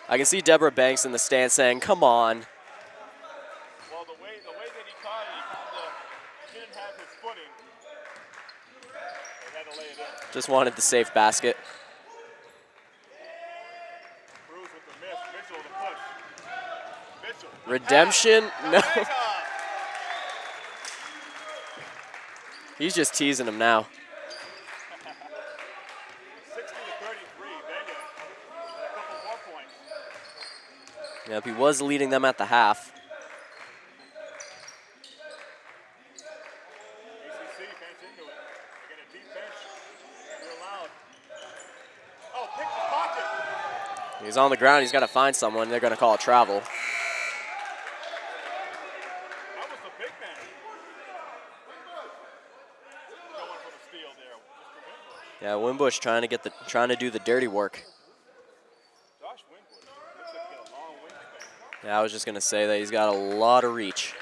I can see Deborah Banks in the stand saying, come on. well, the way the way that he caught it, he didn't have his footing. Had to lay it in. Just wanted the safe basket. Cruz with the miss. Mitchell the push. Mitchell. the Redemption? No. He's just teasing him now. 60 to 33. Vega. And a couple more points. Yep, he was leading them at the half. BCC bench into it. They get a deep bench. Real loud. Oh, pick the pocket. He's on the ground. He's got to find someone. They're going to call it travel. That was the big man. Going for the steal there. Mr. Wimbush. Yeah, Wimbush trying to get the trying to do the dirty work. Josh Wimbush. Looks like he got a long wingspan. Yeah, I was just going to say that he's got a lot of reach.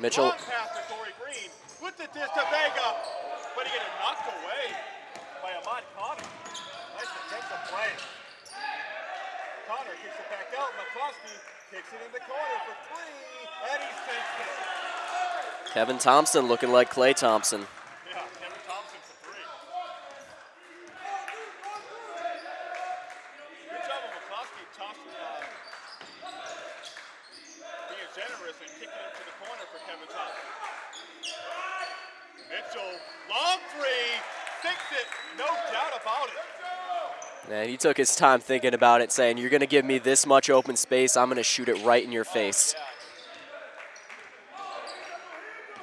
Mitchell-. Kevin Thompson looking like Klay Thompson. Yeah, Kevin Thompson for three. Good job of McCloskey tossing, uh, being generous and kicking it to the corner for Kevin Thompson. Mitchell, long three, sinks it, no doubt about it. And he took his time thinking about it, saying, You're going to give me this much open space. I'm going to shoot it right in your face. Yeah.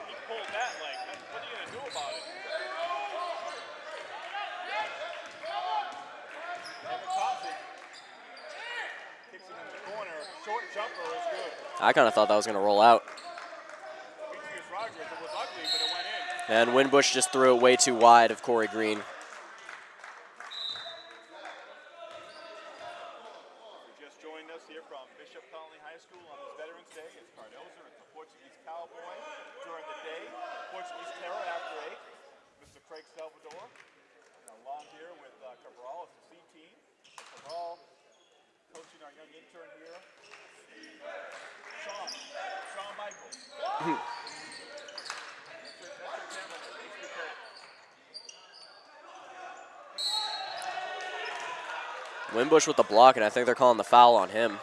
He pulled that like, what are you gonna do about it? Kevin Thompson kicks it in the corner. Short jumper is good. I kind of thought that was going to roll out. Demetrius Rogers, it was ugly, but it went in. And Wimbush just threw it way too wide of Corey Green. Who just joined us here from Bishop Connolly High School on this Veterans Day. It's Cardoza, it's the Portuguese Cowboy during the day, Portuguese Terror after eight. Mr. Craig Salvador, and along here with uh, Cabral, it's the C team. Cabral coaching our young intern here. Sean, Sean Michaels. Wimbush with the block, and I think they're calling the foul on him.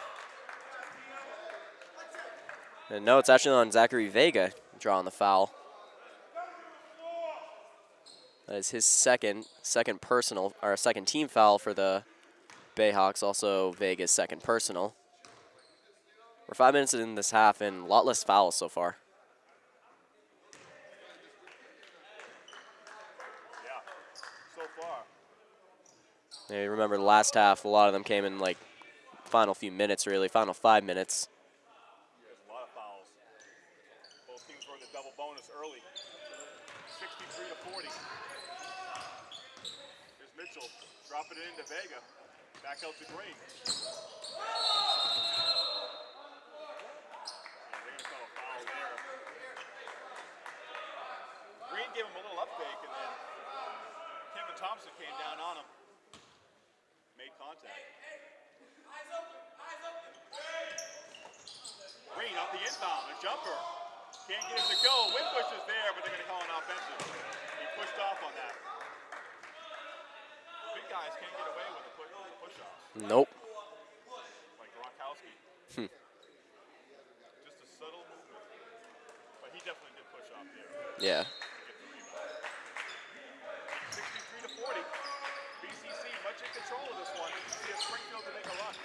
And no, it's actually on Zachary Vega drawing the foul. That is his second second personal or second team foul for the Bayhawks. Also Vega's second personal. We're five minutes in this half and a lot less fouls so far. Yeah, so far. Yeah, you remember the last half, a lot of them came in like final few minutes, really, final five minutes. There's a lot of fouls. Both teams were in the double bonus early. 63 to 40. Here's Mitchell dropping it into Vega. Back out to there. Green gave him a little up fake, and then Kevin Thompson came down on him. Made contact. Green off the inbound, a jumper. Can't get him to go. Wimbush is there, but they're going to call an offensive. He pushed off on that. Big guys can't get away with push, Nope. like Gronkowski. Hmm. Just a subtle movement. But he definitely did push off there. Yeah. Get the rebound. 63 to 40. BCC much in control of this one. See if Springfield can make a run.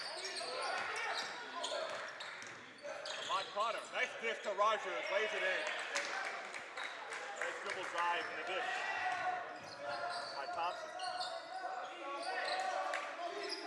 Ahmad Connor, nice dish to Rogers, lays it in. Nice dribble drive in the dish by Thompson.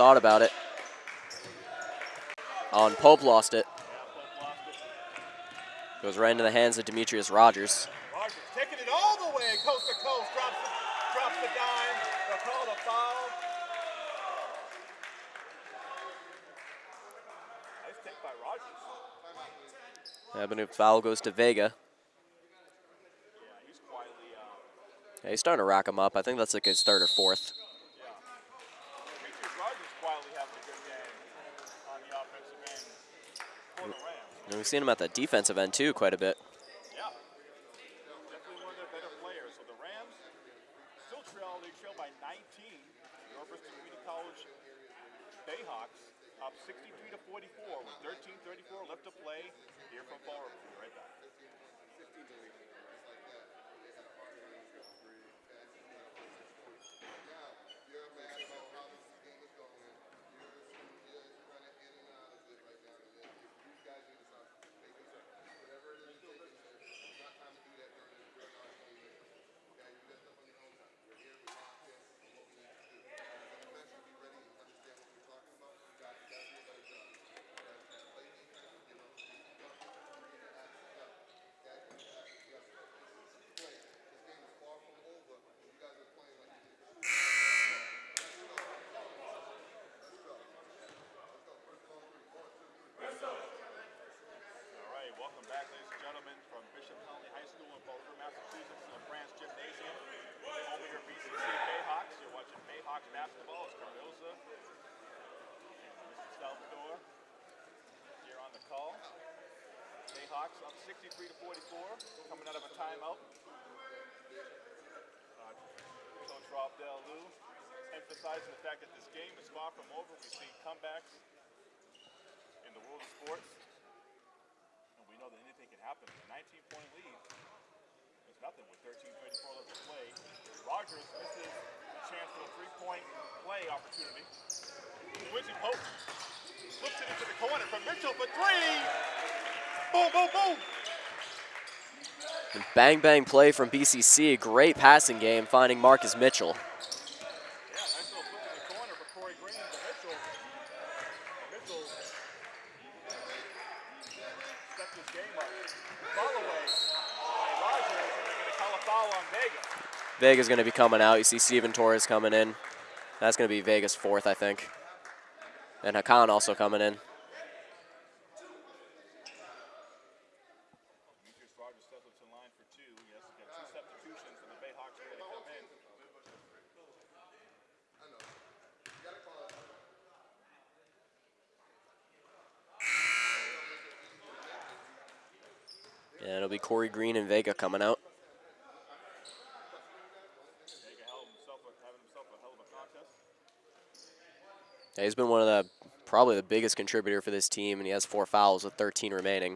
thought about it. Oh, and Pope lost it. Yeah, Pope lost it. Goes right into the hands of Demetrius Rogers. Rogers taking it all the way, coast to coast, drops the, drops the dime. They'll call a foul. Nice take by Rogers. Avenue foul goes to Vega. Yeah, he's quietly. Uh, Yeah, he's starting to rack him up. I think that's like his third or fourth. yeah. Demetrius Rogers quietly having a good game on the offensive end for the Rams. And we've seen him at the defensive end too quite a bit. Yeah. Definitely one of their better players. So the Rams still trail, they trail by 19. University Community College Bayhawks up 63 to 44 with 13:34 left to play. Here from Fall. Right back. All right, welcome back, ladies and gentlemen, from Bishop Connolly High School in Fall River, Massachusetts, to France Gymnasium. Of your BCC Bayhawks. You're watching Bayhawks basketball. It's Cardoza Mr. Salvador here on the call. Bayhawks up 63 to 44, coming out of a timeout. Coach Rob Del Lou emphasizing the fact that this game is far from over. We've seen comebacks in the world of sports. And we know that anything can happen. A 19 point lead is nothing with 13 24 left to play. Rogers misses a chance for a three point play opportunity. Quincy Pope flips it into the corner from Mitchell for three. Boom, boom, boom. Bang bang play from BCC. Great passing game finding Marcus Mitchell. Yeah, nice little flip in the corner for Corey Green to Mitchell. Mitchell stepped his game up. Foul away by Rogers, and they're going to call a foul on Vega. Vega's going to be coming out. You see Steven Torres coming in. That's going to be Vega's fourth, I think. And Hakan also coming in. And it'll be Corey Green and Vega coming out. Vega held himself, having himself a hell of a contest. Yeah, he's been one of the probably the biggest contributor for this team, and he has four fouls with 13 remaining.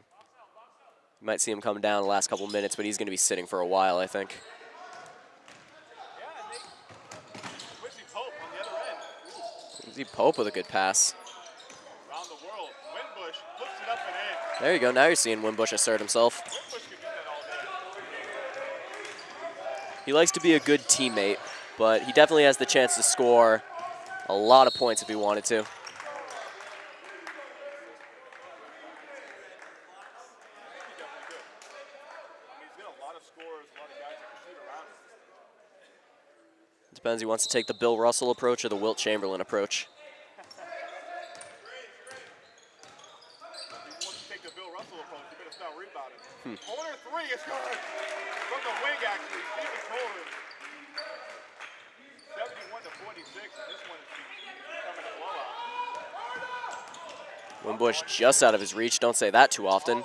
You might see him come down the last couple minutes, but he's going to be sitting for a while, I think. And Pope with a good pass. The. There you go. Now you're seeing Wimbush assert himself. He likes to be a good teammate, but he definitely has the chance to score a lot of points if he wanted to. He definitely could. I mean, he's got a lot of scorers, a lot of guys that can shoot around him. Depends. He wants to take the Bill Russell approach or the Wilt Chamberlain approach. If he wants to take the Bill Russell approach, he better start rebounding. Corner three is good. From the wing, actually. Stephen Torres. Wimbush just out of his reach. Don't say that too often.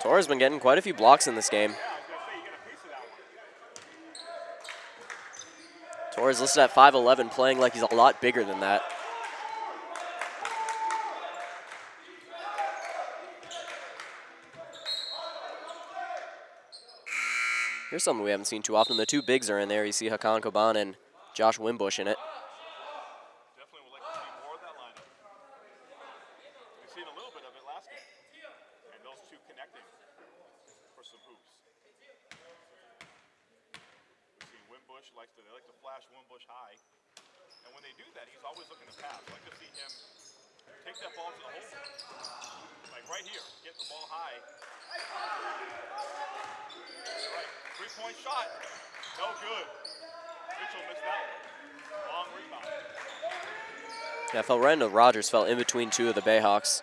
Torres been getting quite a few blocks in this game. Torres listed at 5'11", playing like he's a lot bigger than that. Here's something we haven't seen too often. The two bigs are in there. You see Hakan Coban and Josh Wimbush in it. Rogers fell in between two of the Bayhawks.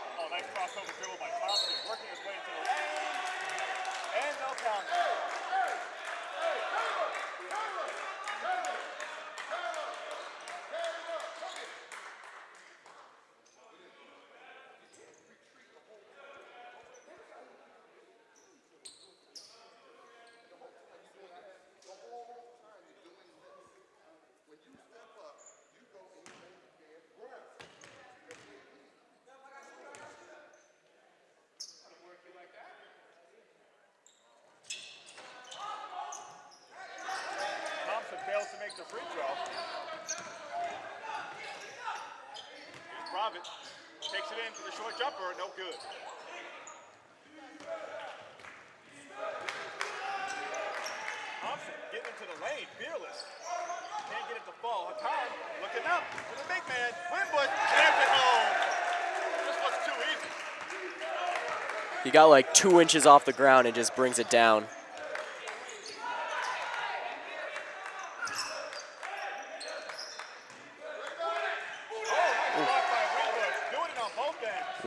Nice crossover dribble by Thompson, working his way into the lane. And no count. it in for the short jumper, no good. Thompson getting into the lane, fearless. Can't get it to fall. Looking up to the big man. Wimbush jams it home. This too easy. He got like two inches off the ground and just brings it down.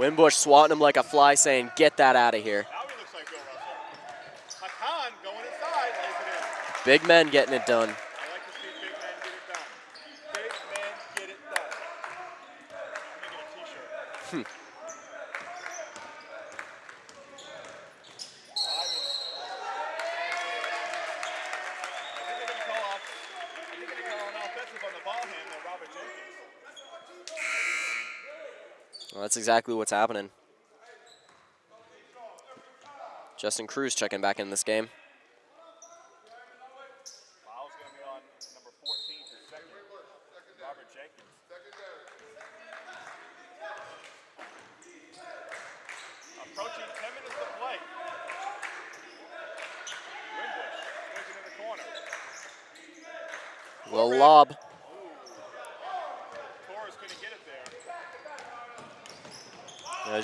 Wimbush swatting him like a fly, saying, get that out of here. Big men getting it done. that's exactly what's happening. Justin Cruz checking back in this game.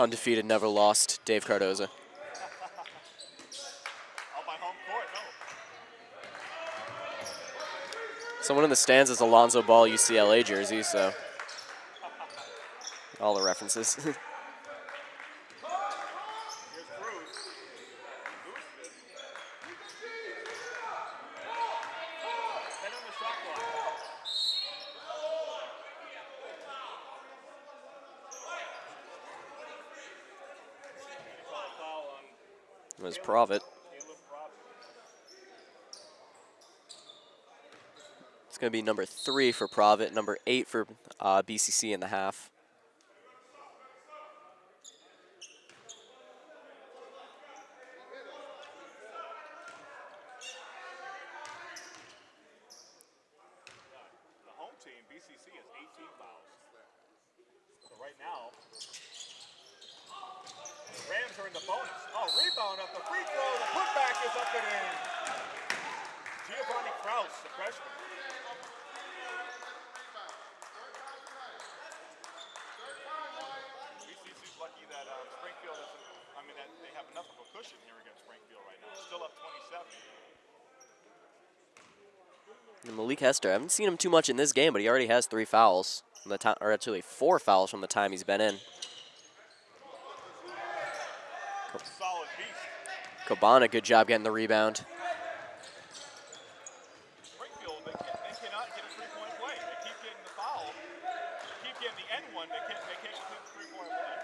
Undefeated, never lost, Dave Cardoza. On my home court, no. Someone in the stands is Alonzo Ball UCLA jersey, so all the references. [laughs] Here's Cruz. Cruz did. Ten on the shot clock. He called a foul on it was Provitt. It's going to be number three for Provitt, number eight for uh, BCC in the half. The home team, BCC, has 18 fouls. So right now, the Rams are in the bonus. Oh, rebound up the free throw. The putback is up and in. Giovanni Kraus, the freshman. BCC's lucky that um, Springfield isn't. I mean, that they have enough of a cushion here against Springfield right now. Still up 27. And Malik Hester, I haven't seen him too much in this game, but he already has three fouls from the time, or actually four fouls from the time he's been in. Solid. Coban, good job getting the rebound. Springfield, they, can, they cannot get a three-point play. They keep getting the foul, keep getting the end one. They can't, they can't complete the three-point play.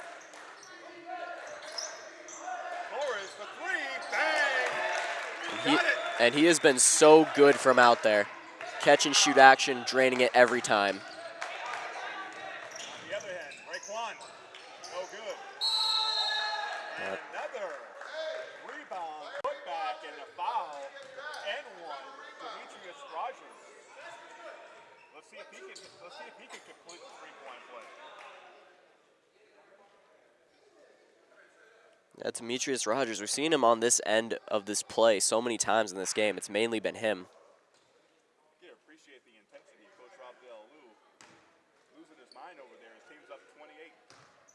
Torres for three, bang! He, and he has been so good from out there. Catch and shoot action, draining it every time. The other hand, Raekwon, no good. And another rebound, putback, and a foul, and one, Demetrius Rogers. Let's see if he can. Let's see if he can complete the three-point play. That's Demetrius Rogers. We've seen him on this end of this play so many times in this game. It's mainly been him. You gotta appreciate the intensity of Coach Rob Del Lou. Losing his mind over there. His team's up 28. Can't get it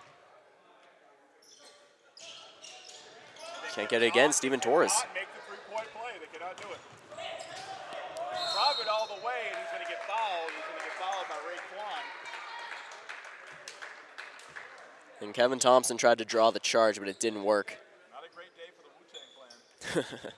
again, Steven Torres. Cannot make the three-point play. They cannot do it. Drive it all the way, and he's gonna get fouled. He's gonna get fouled. By Raekwon. And Kevin Thompson tried to draw the charge, but it didn't work. [laughs] Not a great day for the Wu-Tang Clan.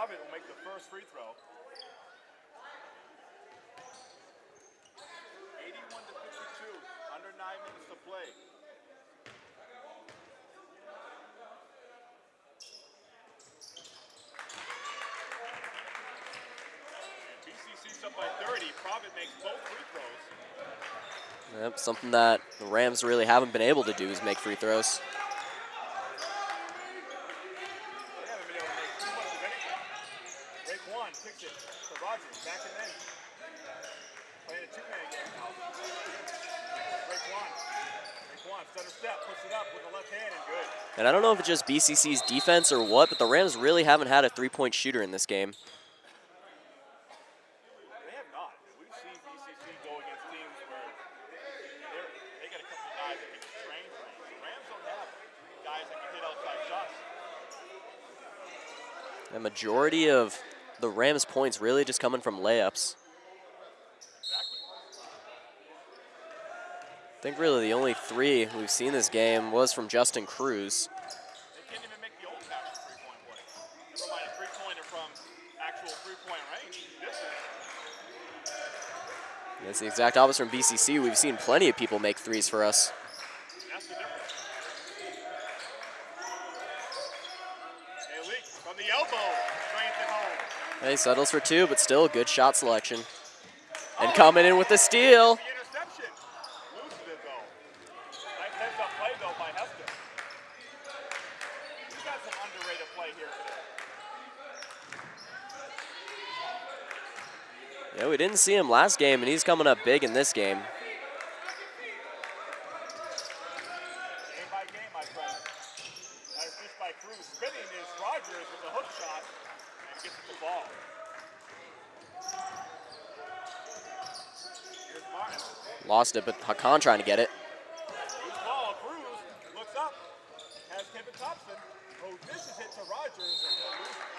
Robin will make the first free throw. 81 to 52, minutes to play. BCC's up by 30. Provitt makes both free throws. Yep, something that the Rams really haven't been able to do is make free throws. They haven't been able to make too much of anything. Raekwon kicks it to Rogers, back and in. Playing a two-man game now. Raekwon. Raekwon, stutter step, puts it up with the left hand and good. And I don't know if it's just BCC's defense or what, but the Rams really haven't had a three-point shooter in this game. They have not. We've seen BCC go against teams where they're, they got a couple guys that can train things. The Rams don't have guys that can hit outside shots. The majority of the Rams' points really just coming from layups. I think really the only three we've seen this game was from Justin Cruz. They can't even make the old-fashioned three-point play. Never mind a three-pointer from actual three-point range. This is That's the exact opposite from BCC. We've seen plenty of people make threes for us. That's the difference. Malik from the elbow. Drains it home. He settles for two, but still good shot selection. And coming in with the steal. The interception. Loses it though. Nice heads up play though by Hester. He's got some underrated play here today. Yeah, we didn't see him last game, and he's coming up big in this game. Lost it, but Hakan trying to get it. Loose ball. Cruz looks up. Has Kevin Thompson. Oh, this is hit to Rogers and he'll lose it.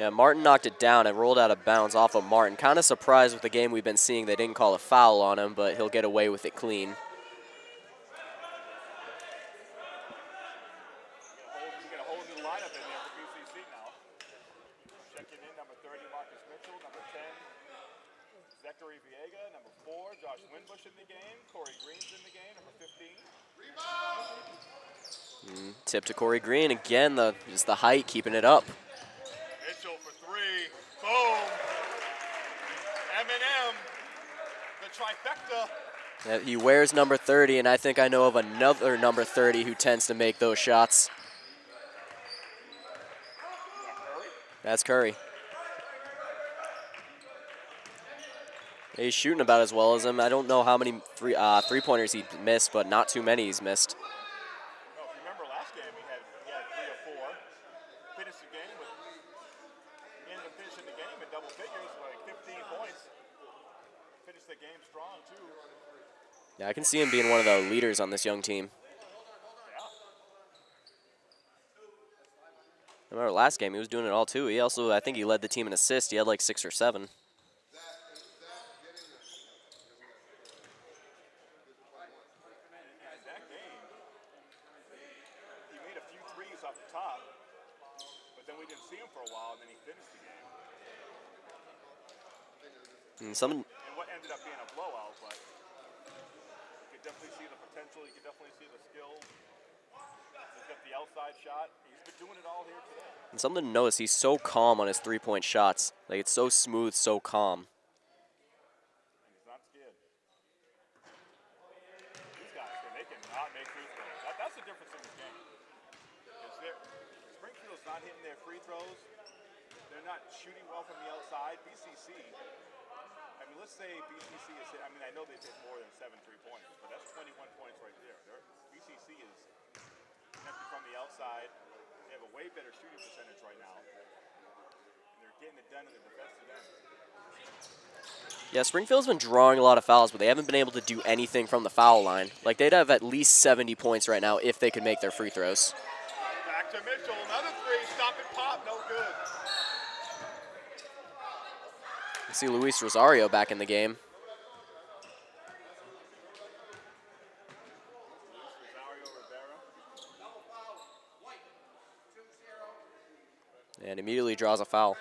Yeah, Martin knocked it down. and rolled out of bounds off of Martin. Kind of surprised with the game we've been seeing. They didn't call a foul on him, but he'll get away with it clean. We got a whole new lineup in there for BCC now. Checking in, number 30, Marcus Mitchell. Number 10, Zachary Vega. Number 4, Josh Wimbush in the game. Corey Green's in the game. Number 15. Tip to Corey Green again. The just the height keeping it up. Mitchell for three. Boom. M&M. The trifecta. Yeah, he wears number 30, and I think I know of another number 30 who tends to make those shots. That's Curry. He's shooting about as well as him. I don't know how many three uh, three pointers he missed, but not too many he's missed. No, remember last game, he had, he had three or four. Finished the game with, ended up finishing the game in double figures, like 15 points. Finished the game strong, too. Yeah, I can see him being one of the leaders on this young team. I remember last game he was doing it all too. He also, I think he led the team in assists. He had like six or seven. And that potential. You could definitely see the skill. He's got the outside shot. He's been doing it all here today. and something to notice. He's so calm on his three-point shots. Like it's so smooth, so calm. And he's not scared. These guys, they cannot make free throws. That, that's the difference in this game. Springfield's not hitting their free throws. They're not shooting well from the outside. BCC, mean, let's say BCC is, hit- I mean, I know they've hit more than seven three-pointers, but that's 21 points right there. They're, BCC is connected from the outside. They have a way better shooting percentage right now. And they're getting it done in the defensive end. Yeah, Springfield's been drawing a lot of fouls, but they haven't been able to do anything from the foul line. Like they'd have at least 70 points right now if they could make their free throws. Back to Mitchell, another three, stop and pop, no good. You see Luis Rosario back in the game. And immediately draws a foul.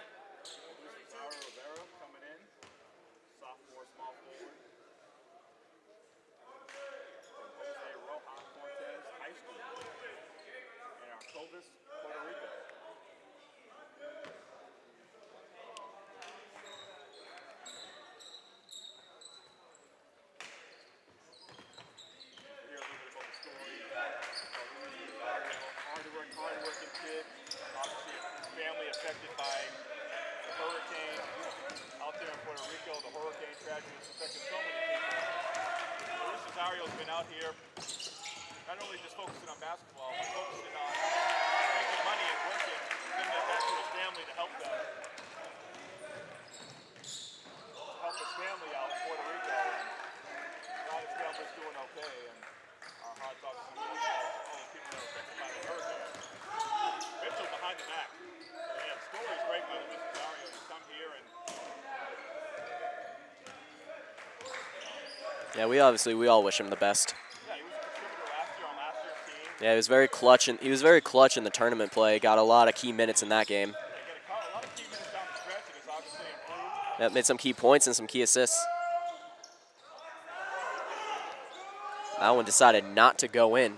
Yeah, we obviously we all wish him the best. Yeah, he was very clutch and he was very clutch in the tournament play. Got a lot of key minutes in that game. Yeah, made some key points and some key assists. That one decided not to go in.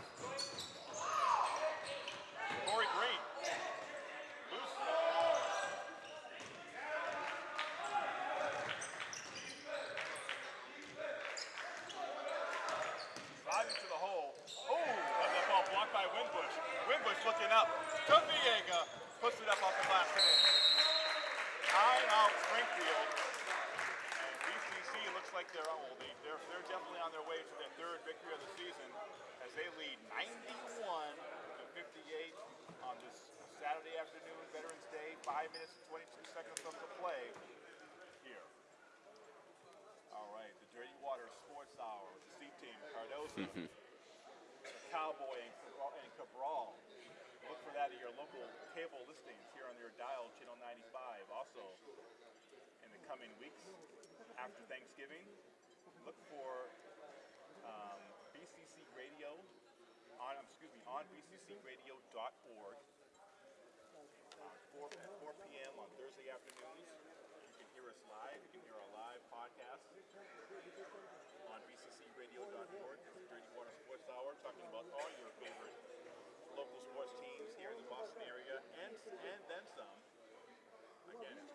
coming weeks after Thanksgiving. Look for um, BCC Radio on um, excuse me on bccradio.org. Uh, 4, 4 p.m. on Thursday afternoons. You can hear us live. You can hear our live podcast on bccradio.org. It's Dirty Water Sports Hour, talking about all your favorite local sports teams here in the Boston area and and then some. Again, it's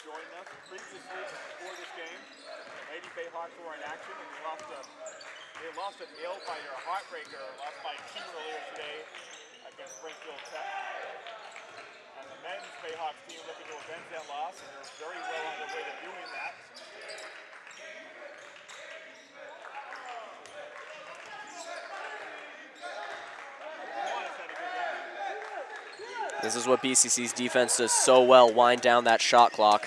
joined us previously before this game. Lady Bay Hawks were in action and they lost a, they lost a nail fighter, a heartbreaker, lost by two earlier today against Springfield Tech. And the men's Bayhawks team looking to avenge that loss and they're very well on their way to doing that. This is what BCC's defense does so well, wind down that shot clock.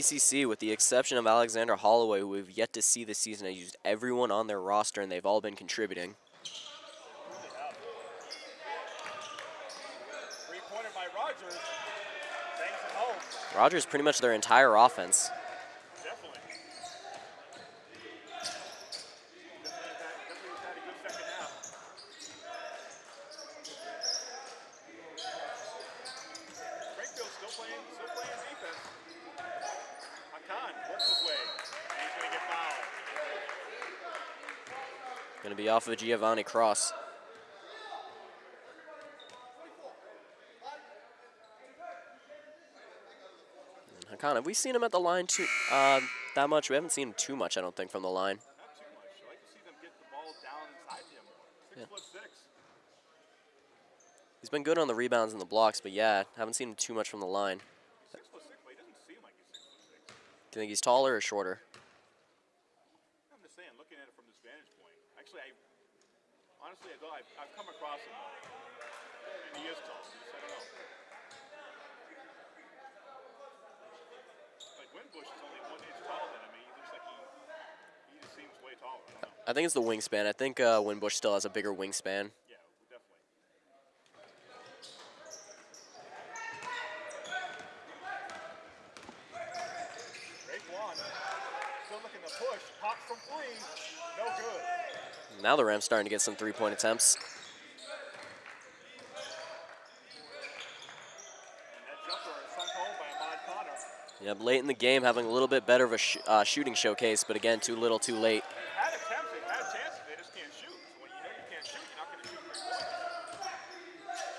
With the exception of Alexander Holloway, who we've yet to see this season, has used everyone on their roster, and they've all been contributing. Rogers. Rogers pretty much their entire offense. Off of Giovanni Cross. And Hakan, have we seen him at the line too uh, that much? We haven't seen him too much, I don't think, from the line. Not too much. I like to see them get the ball down inside him more. Six Yeah. He's been good on the rebounds and the blocks, but yeah, haven't seen him too much from the line. Six six, but he doesn't seem like he's six foot six. Do you think he's taller or shorter? I'm just saying, looking at it from this vantage point. Actually, I honestly, I thought I've, I've come across him, and he is. I don't know. Like Wimbush is only one inch taller than him. He looks like he he just seems way taller. I. I think it's the wingspan. I think uh, Wimbush still has a bigger wingspan. Yeah, definitely. Great one. Still looking to push. Pop from three. No good. Now the Rams starting to get some three-point attempts. And that jumper is sunk home by Ahmad Connor. Yep, late in the game, having a little bit better of a sh uh, shooting showcase, but again, too little, too late. Had attempts, they had chances, they just can't shoot. So when you know you can't shoot, you're not going to shoot three points.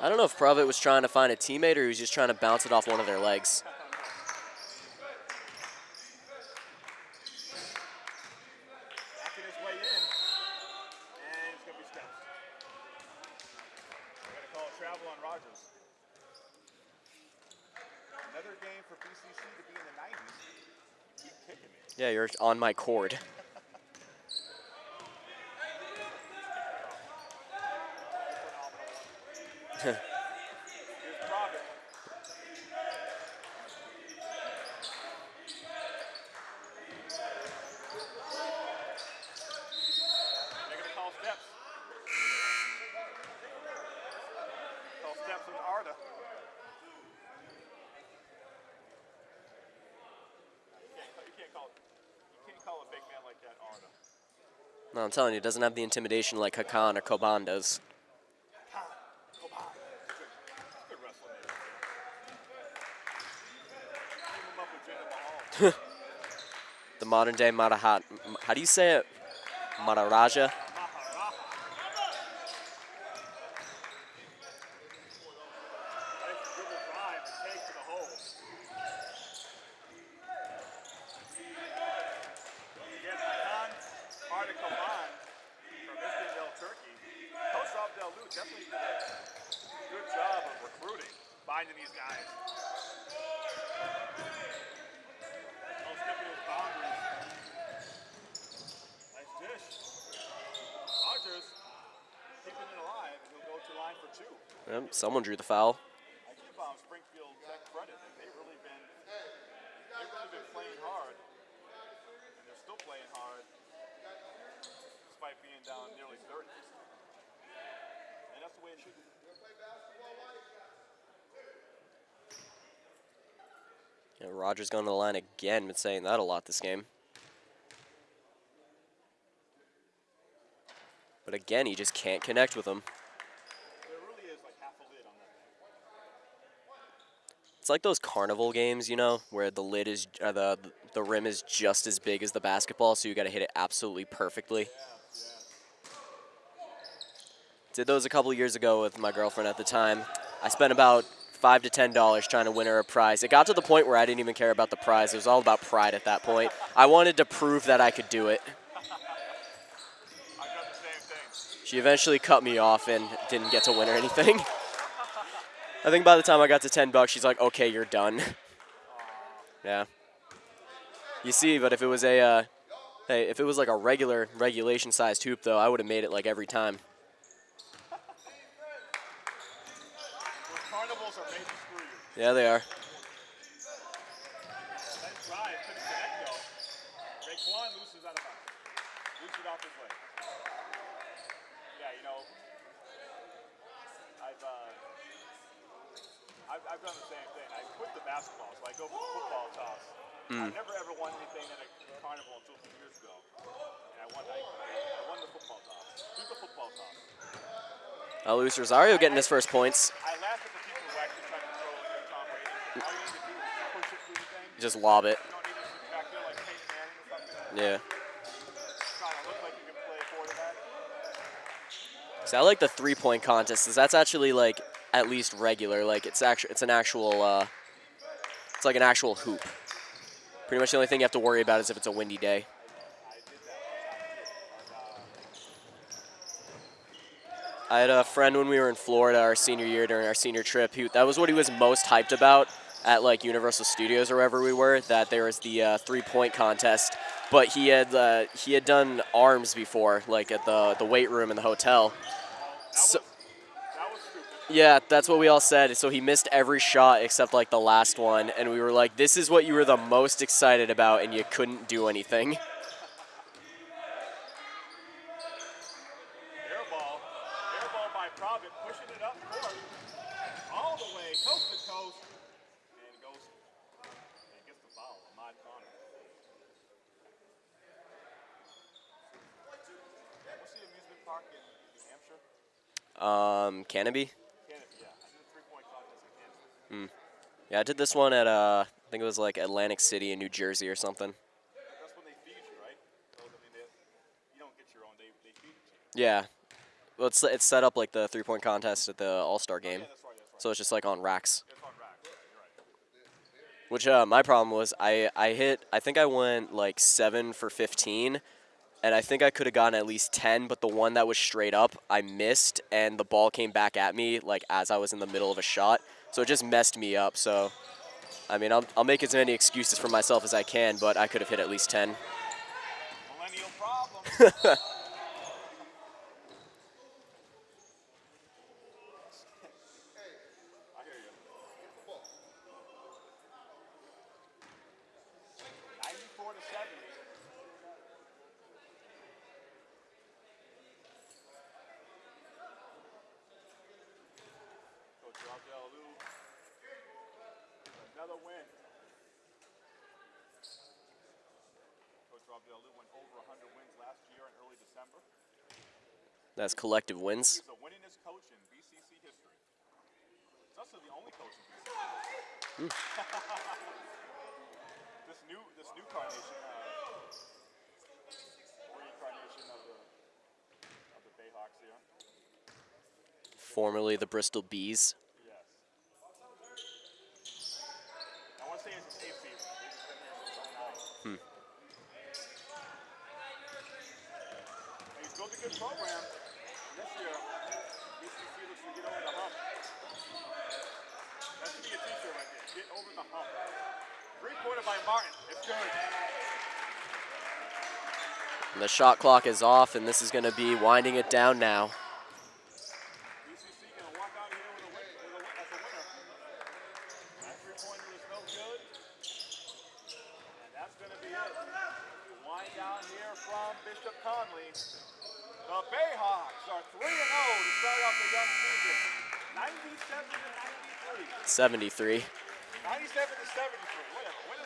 I don't know if Provitt was trying to find a teammate or he was just trying to bounce it off one of their legs. Backing his way in, and it's going to be steps. We're going to call travel on Rogers. Another game for to be in the 90s. Keep kicking me. Yeah, you're on my cord. Here's Robin. They're going to call steps. Call steps on Arda. You can't, you can't call you can't call a big man like that Arda. No, I'm telling you, doesn't have the intimidation like Hakan or Coban does. [laughs] The modern day Marahat. How do you say it? Maharaja? Nice dribble drive to take to the hole. Again, Hakan Ardakaman from Iskandel, Turkey. Coach Abdel Lou definitely did a good job of recruiting, finding these guys. Oh, skipping his boundaries. Nice dish. Rogers keeping it alive, and he'll go to line for two. Yep, someone drew the foul. I give um, Springfield Tech credit. that They've really been they've really been playing hard, and they're still playing hard despite being down nearly 30. And that's the way drew the foul. Yeah, Rogers going to the line again. Been saying that a lot this game. But again, he just can't connect with him. There really is like half a lid on that thing. It's like those carnival games, you know, where the lid is, the the rim is just as big as the basketball, so you got to hit it absolutely perfectly. Did those a couple years ago with my girlfriend at the time. I spent about five to ten dollars trying to win her a prize. It got to the point where I didn't even care about the prize. It was all about pride at that point. I wanted to prove that I could do it. She eventually cut me off and didn't get to win or anything. [laughs] I think by the time I got to 10 bucks, she's like, okay, you're done. yeah. You see, but if it was a, uh, hey, if it was like a regular regulation sized hoop, though, I would have made it like every time. Those carnivals are made to screw you. Yeah, they are. Drive, couldn't connect though. Raekwon loses out of bounds. Loses it off his leg. Yeah, you know, I've, uh, I've, done the same thing. I quit the basketball, so I go for the football toss. I've never ever won anything in a carnival until two years ago. And I won, I, I won the football toss. Do the football toss. Uh, Luis Rosario getting his first points. I laugh at the people who actually try to throw Tom Brady. All you need to do is push it through the thing. Just lob it. You don't need to sit back like Peyton Manning or something. Yeah. Trying to look like you can play quarterback. So I like the three point contest. 'cause that's actually like at least regular. Like it's actually it's an actual. Uh, it's like an actual hoop. Pretty much the only thing you have to worry about is if it's a windy day. I had a friend when we were in Florida our senior year during our senior trip. He, that was what he was most hyped about at like Universal Studios or wherever we were. That there was the uh, three-point contest, but he had uh, he had done arms before, like at the the weight room in the hotel. So. Yeah, that's what we all said. So he missed every shot except like the last one, and we were like, "This is what you were the most excited about, and you couldn't do anything." Air ball. Air ball by Provitt, pushing it up court. All the way, coast to coast. And it goes and gets the foul. Ahmad Connor. What's the amusement park in New Hampshire? Um, Canobie. Canada, yeah. I did a three-point contest in Kansas. Yeah, I did this one at uh, I think it was like Atlantic City in New Jersey or something. That's when they feed you, right? I mean, they, you don't get your own. They, they feed you. Yeah. Well, it's it's set up like the three point contest at the All Star game, Yeah, that's right. Right. so it's just like on racks. On. Right. Which uh, my problem was I I hit I think I went like seven for fifteen, and I think I could have gotten at least ten, but the one that was straight up I missed, and the ball came back at me like as I was in the middle of a shot, so it just messed me up. So, I mean, I'll, I'll make as many excuses for myself as I can, but I could have hit at least 10. [laughs] coach wins. This new, this new carnation, uh, reincarnation of the of the Bayhawks here. Formerly the Bristol Bees. Yes. I want to say it's his eighth season. They've just been there since 09. And he's built a good program. And this year, BCC looks to get over the hump. That should be a t-shirt right there. Get over the hump. By Martin. It's good. And the shot clock is off, and this is going to be winding it down now. BCC gonna walk out here with a win, a, as a winner. That three-pointer is no good. And that's gonna be it. Wind down here from Bishop Connolly. The Bayhawks are 3 0 to start off the season. 97 to 93. 73. 97 to 73. Whatever.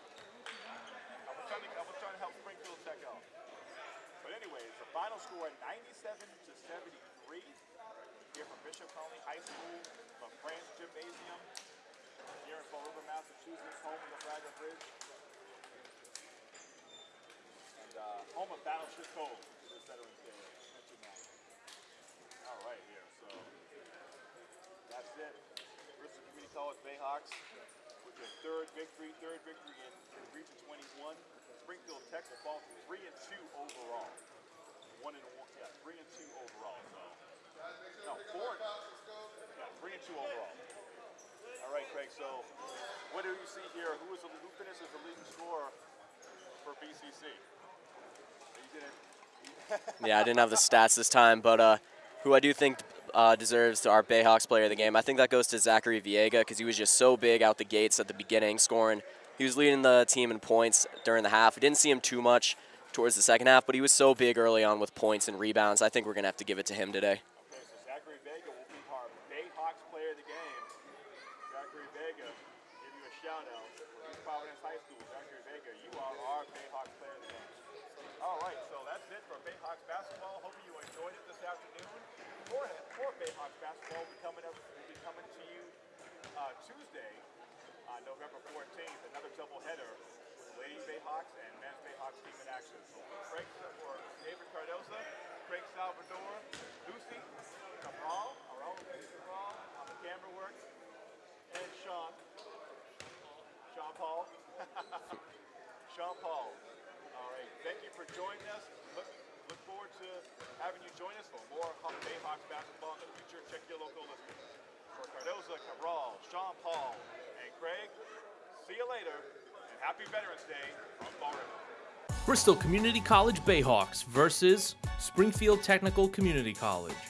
So what do you see here? Who is the, who finishes the leading scorer for BCC? Yeah, I didn't have the stats this time, but uh, who I do think uh, deserves our Bayhawks player of the game, I think that goes to Zachary Vega because he was just so big out the gates at the beginning, scoring. He was leading the team in points during the half. We didn't see him too much towards the second half, but he was so big early on with points and rebounds. I think we're going to have to give it to him today. Okay, so Zachary Vega will be our Bayhawks player of the game. Zachary Vega, give you a shout out. East Providence High School. Zachary Vega, you are our Bayhawks player of the game. All right, so that's it for Bayhawks basketball. Hope you enjoyed it this afternoon. More, more Bayhawks basketball will be coming up. Will be coming to you uh, Tuesday. Uh, November 14th, another doubleheader with Lady Bayhawks and Men's Bayhawks team in action. Craig for David Cardoza, Craig Salvador, Lucy Cabral, our own Lucy Cabral on the camera work, and Sean. Sean Paul. Sean [laughs] Paul. All right, thank you for joining us. Look, look forward to having you join us for more Hawk Bayhawks basketball in the future. Check your local listings. For Cardoza, Cabral, Sean Paul, and Craig, see you later, and happy Veterans Day on Fall River. Bristol Community College Bayhawks versus Springfield Technical Community College.